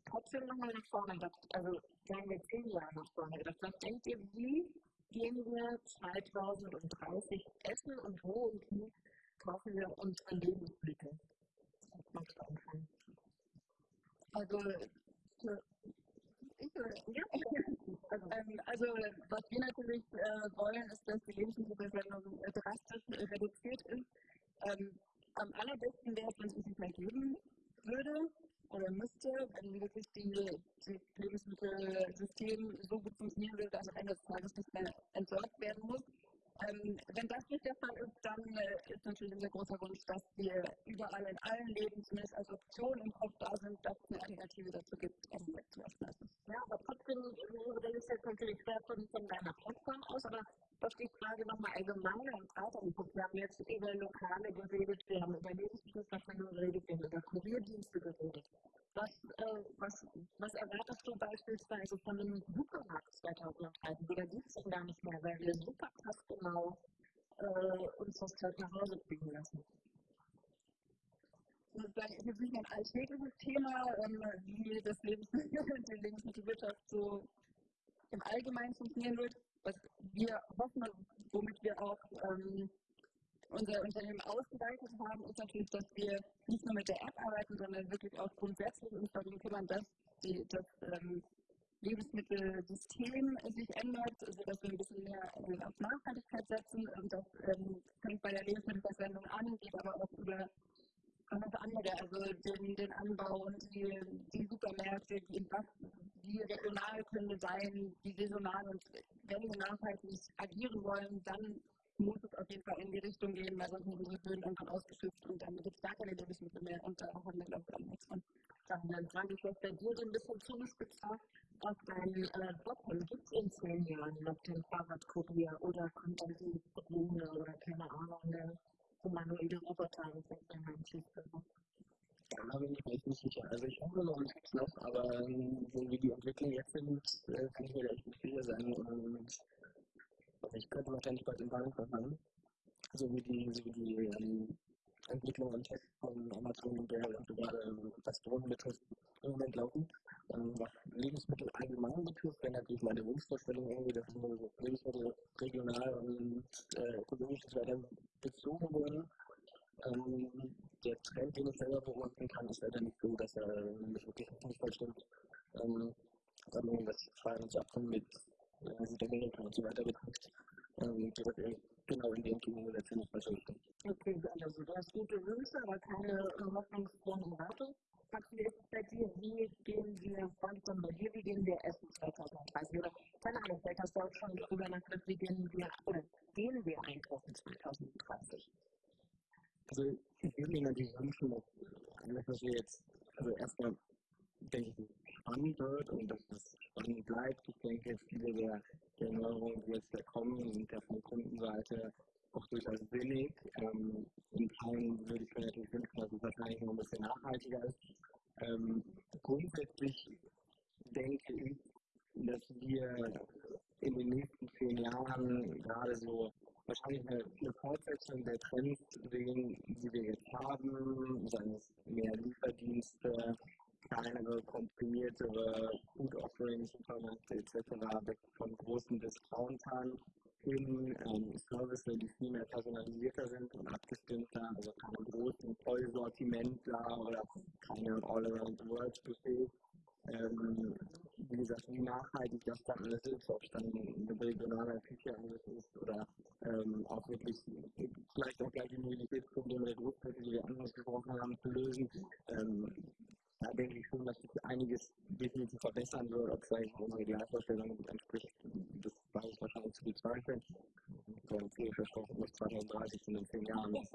Trotzdem nochmal nach vorne gedacht, also sagen wir zehn Jahre nach vorne gedacht. Was denkt ihr, wie gehen wir 2030 essen und wo und wie kaufen wir unsere Lebensmittel? Also, ich, ja, also, ähm, also, was wir natürlich äh, wollen, ist, dass die Lebensmittelverschwendung äh, drastisch äh, reduziert ist. Ähm, am allerbesten wäre es, wenn es sich nicht mehr geben würde oder müsste, wenn wirklich die, das Lebensmittelsystem so gut funktionieren würde, dass am Ende des Tages nicht mehr entsorgt werden muss. Ähm, wenn das nicht der Fall ist, dann äh, ist natürlich unser großer Wunsch, dass wir überall in allen Leben zumindest Option im Kopf da sind, dass es eine Alternative dazu gibt, Essen wegzuwerfen. Ja, aber trotzdem, das ist jetzt natürlich schwer von, von deiner Plattform aus, aber doch die Frage nochmal allgemeiner und breiter geguckt. Wir haben jetzt über Lokale geredet, wir haben über Lebensmittelverschwendung geredet, wir haben über Kurierdienste geredet. Was, äh, was, was erwartest du beispielsweise von einem Supermarkt 2030? Oder gibt es den gar nicht mehr, weil wir super passgenau äh, uns das Zeug nach Hause bringen lassen? Ist jetzt nicht ein alltägliches Thema, ähm, wie das Lebensmittel, die Lebensmittelwirtschaft so im Allgemeinen funktionieren wird. Was wir hoffen, womit wir auch ähm, unser Unternehmen ausgeweitet haben, ist natürlich, dass wir nicht nur mit der App arbeiten, sondern wirklich auch grundsätzlich uns darum kümmern, dass die, das ähm, Lebensmittelsystem sich ändert, sodass wir ein bisschen mehr auf Nachhaltigkeit setzen. Und das ähm, fängt bei der Lebensmittelverschwendung an, geht aber auch über alles andere, also den, den Anbau und die, die Supermärkte, die, die regional können sein, die saisonal und wenn wir nachhaltig agieren wollen, dann muss es auf jeden Fall in die Richtung gehen, weil sonst sind unsere Böden irgendwann ausgeschöpft und dann gibt es gar keine Lebensmittel mehr und da haben wir, glaube ich, nichts von. Dann frage ich jetzt bei dir so ein bisschen zugespitzt auf deinen äh, Job. Gibt es in zehn Jahren noch den Fahrradkurier oder kommt dann die Drohne oder keine Ahnung, der humanoide Roboter in den Handschuhen? Da bin ich mir echt nicht sicher. Also ich hoffe noch, es gibt noch, aber ähm, so wie die Entwicklung jetzt sind, äh, kann ich mir da echt nicht sicher sein. Und also ich könnte wahrscheinlich bald in Warenkorb machen. So wie die, so wie die ähm, Entwicklung und Test von Amazon und der gerade was Drohnen betrifft, im Moment laufen. Ähm, was Lebensmittel allgemein betrifft, wäre natürlich meine Wunschvorstellung irgendwie, dass Lebensmittel regional und äh, ökologisch weiter bezogen wurden. Ähm, der Trend, den ich selber beobachten kann, ist leider nicht so, dass er mich wirklich nicht vollstimmt. Ähm, sondern das zu mit äh, Südamerika und so weiter betrifft, ähm, das genau in die falsche Richtung. Okay, also du hast gute Wünsche, aber keine äh, hoffnungsvollen Worte. Maxi, ist es bei dir, wie gehen wir von bei dir, wie gehen wir essen 2030? Oder keine Ahnung, vielleicht hast du auch schon darüber nachgedacht, wie gehen wir, oder gehen wir einkaufen 2030? Also ich würde mir natürlich wünschen, dass wir jetzt, also erstmal denke ich, spannend wird und dass es spannend bleibt. Ich denke, viele der, der Neuerungen, die jetzt da kommen, sind ja von Kundenseite auch durchaus sinnig. Ähm, in Teilen würde ich mir natürlich wünschen, dass es wahrscheinlich noch ein bisschen nachhaltiger ist. Ähm, grundsätzlich denke ich, dass wir in den nächsten zehn Jahren gerade so wahrscheinlich eine, eine Fortsetzung der Trends sehen, die wir jetzt haben, seien es mehr Lieferdienste, kleinere, komprimiertere Food Offerings, Supermärkte etc. von großen Discountern hin ähm, Services, die viel mehr personalisierter sind und abgestimmter, also keine großen Vollsortimentler oder keine All-Around-the-World-Buffets. Ähm, wie gesagt, wie nachhaltig das dann alles ist, ob es dann eine regionale Küche ist oder ähm, auch wirklich vielleicht auch gleich die Mobilitätsprobleme der Großstädte, die wir angesprochen haben, zu lösen. Ähm, da denke ich schon, dass sich einiges definitiv verbessern wird, ob vielleicht unsere Gleichvorstellung gut entspricht. Das war ich wahrscheinlich zu bezweifeln. Und viel versprochen bis 2030 in den zehn Jahren. Das ist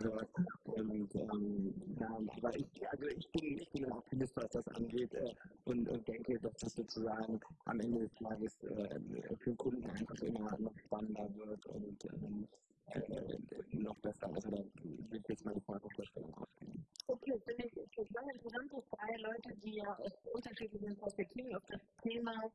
gehört. Und ähm, ja, aber ich, also ich bin, ich ein Optimist, was das angeht äh, und, und denke, dass das sozusagen am Ende des Tages äh, für den Kunden einfach immer noch spannender wird und ähm, äh, noch besser. Also da will ich jetzt meine Fragevorstellung aufgeben. Okay, finde ich total interessant, dass drei Leute, die ja aus unterschiedlichen Perspektiven auf das Thema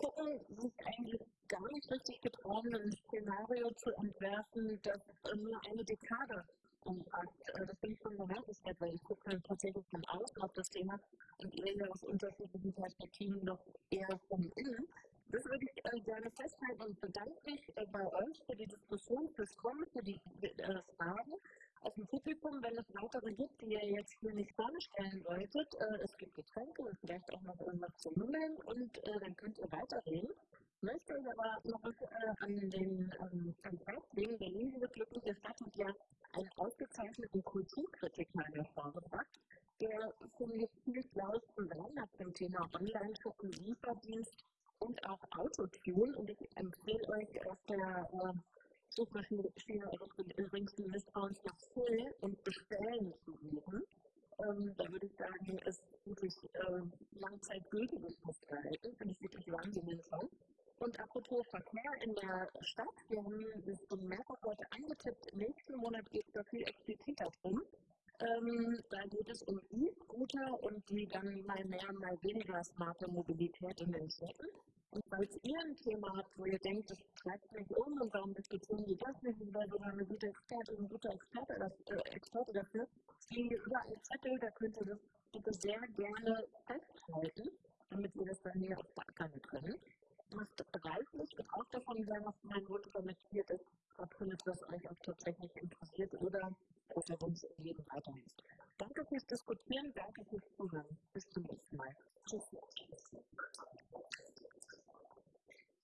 gucken, sich eigentlich gar nicht richtig getrauen, ein Szenario zu entwerfen, das nur eine Dekade umfasst. Das finde ich schon bemerkenswert, weil ich gucke tatsächlich von außen auf das Thema und ihr ja aus unterschiedlichen Perspektiven doch eher von innen. Das würde ich äh, gerne festhalten und bedanke mich äh, bei euch für die Diskussion, fürs Kommen, für die äh, Fragen aus dem Publikum. Wenn es weitere gibt, die ihr jetzt hier nicht vorstellen wolltet, äh, es gibt Getränke und vielleicht auch noch irgendwas zu mümmeln und äh, dann könnt ihr weiterreden. Ich möchte euch aber noch äh, an den ähm, Tag legen. Berlin, diese glückliche Stadt, hat ja einen ausgezeichneten Kulturkritiker hervorgebracht, der, ich, viel Klaus hat zum Thema Online-Shoppen, Lieferdienst und auch Autotune. Und ich empfehle euch auf der äh, Suchmaschine übrigens die Misstrauens nach Full und Bestellen zu suchen. Ähm, da würde ich sagen, ist wirklich äh, langzeitgültiges Festgehalten. Finde ich wirklich wahnsinnig toll. Und apropos Verkehr in der Stadt, wir haben das schon mehrfach heute angetippt, nächsten Monat geht es da viel expliziter drum. Ähm, da geht es um E-Scooter und die dann mal mehr, mal weniger smarte Mobilität in den Städten. Und falls ihr ein Thema habt, wo ihr denkt, das treibt mich um und warum diskutieren die das nicht, weil sogar eine gute Experte, ein guter Experte, das, äh, Experte dafür, fliegen überall Zettel, da könnt ihr das bitte sehr gerne festhalten, damit wir das dann hier auf der Ackern können macht reichlich und auch davon sein, was mein Wunsch kommentiert ist, ob das euch auch tatsächlich interessiert oder ob der Wunsch im Leben weiterhilft. Danke fürs Diskutieren, danke fürs Zuhören. Bis zum nächsten Mal. Tschüss.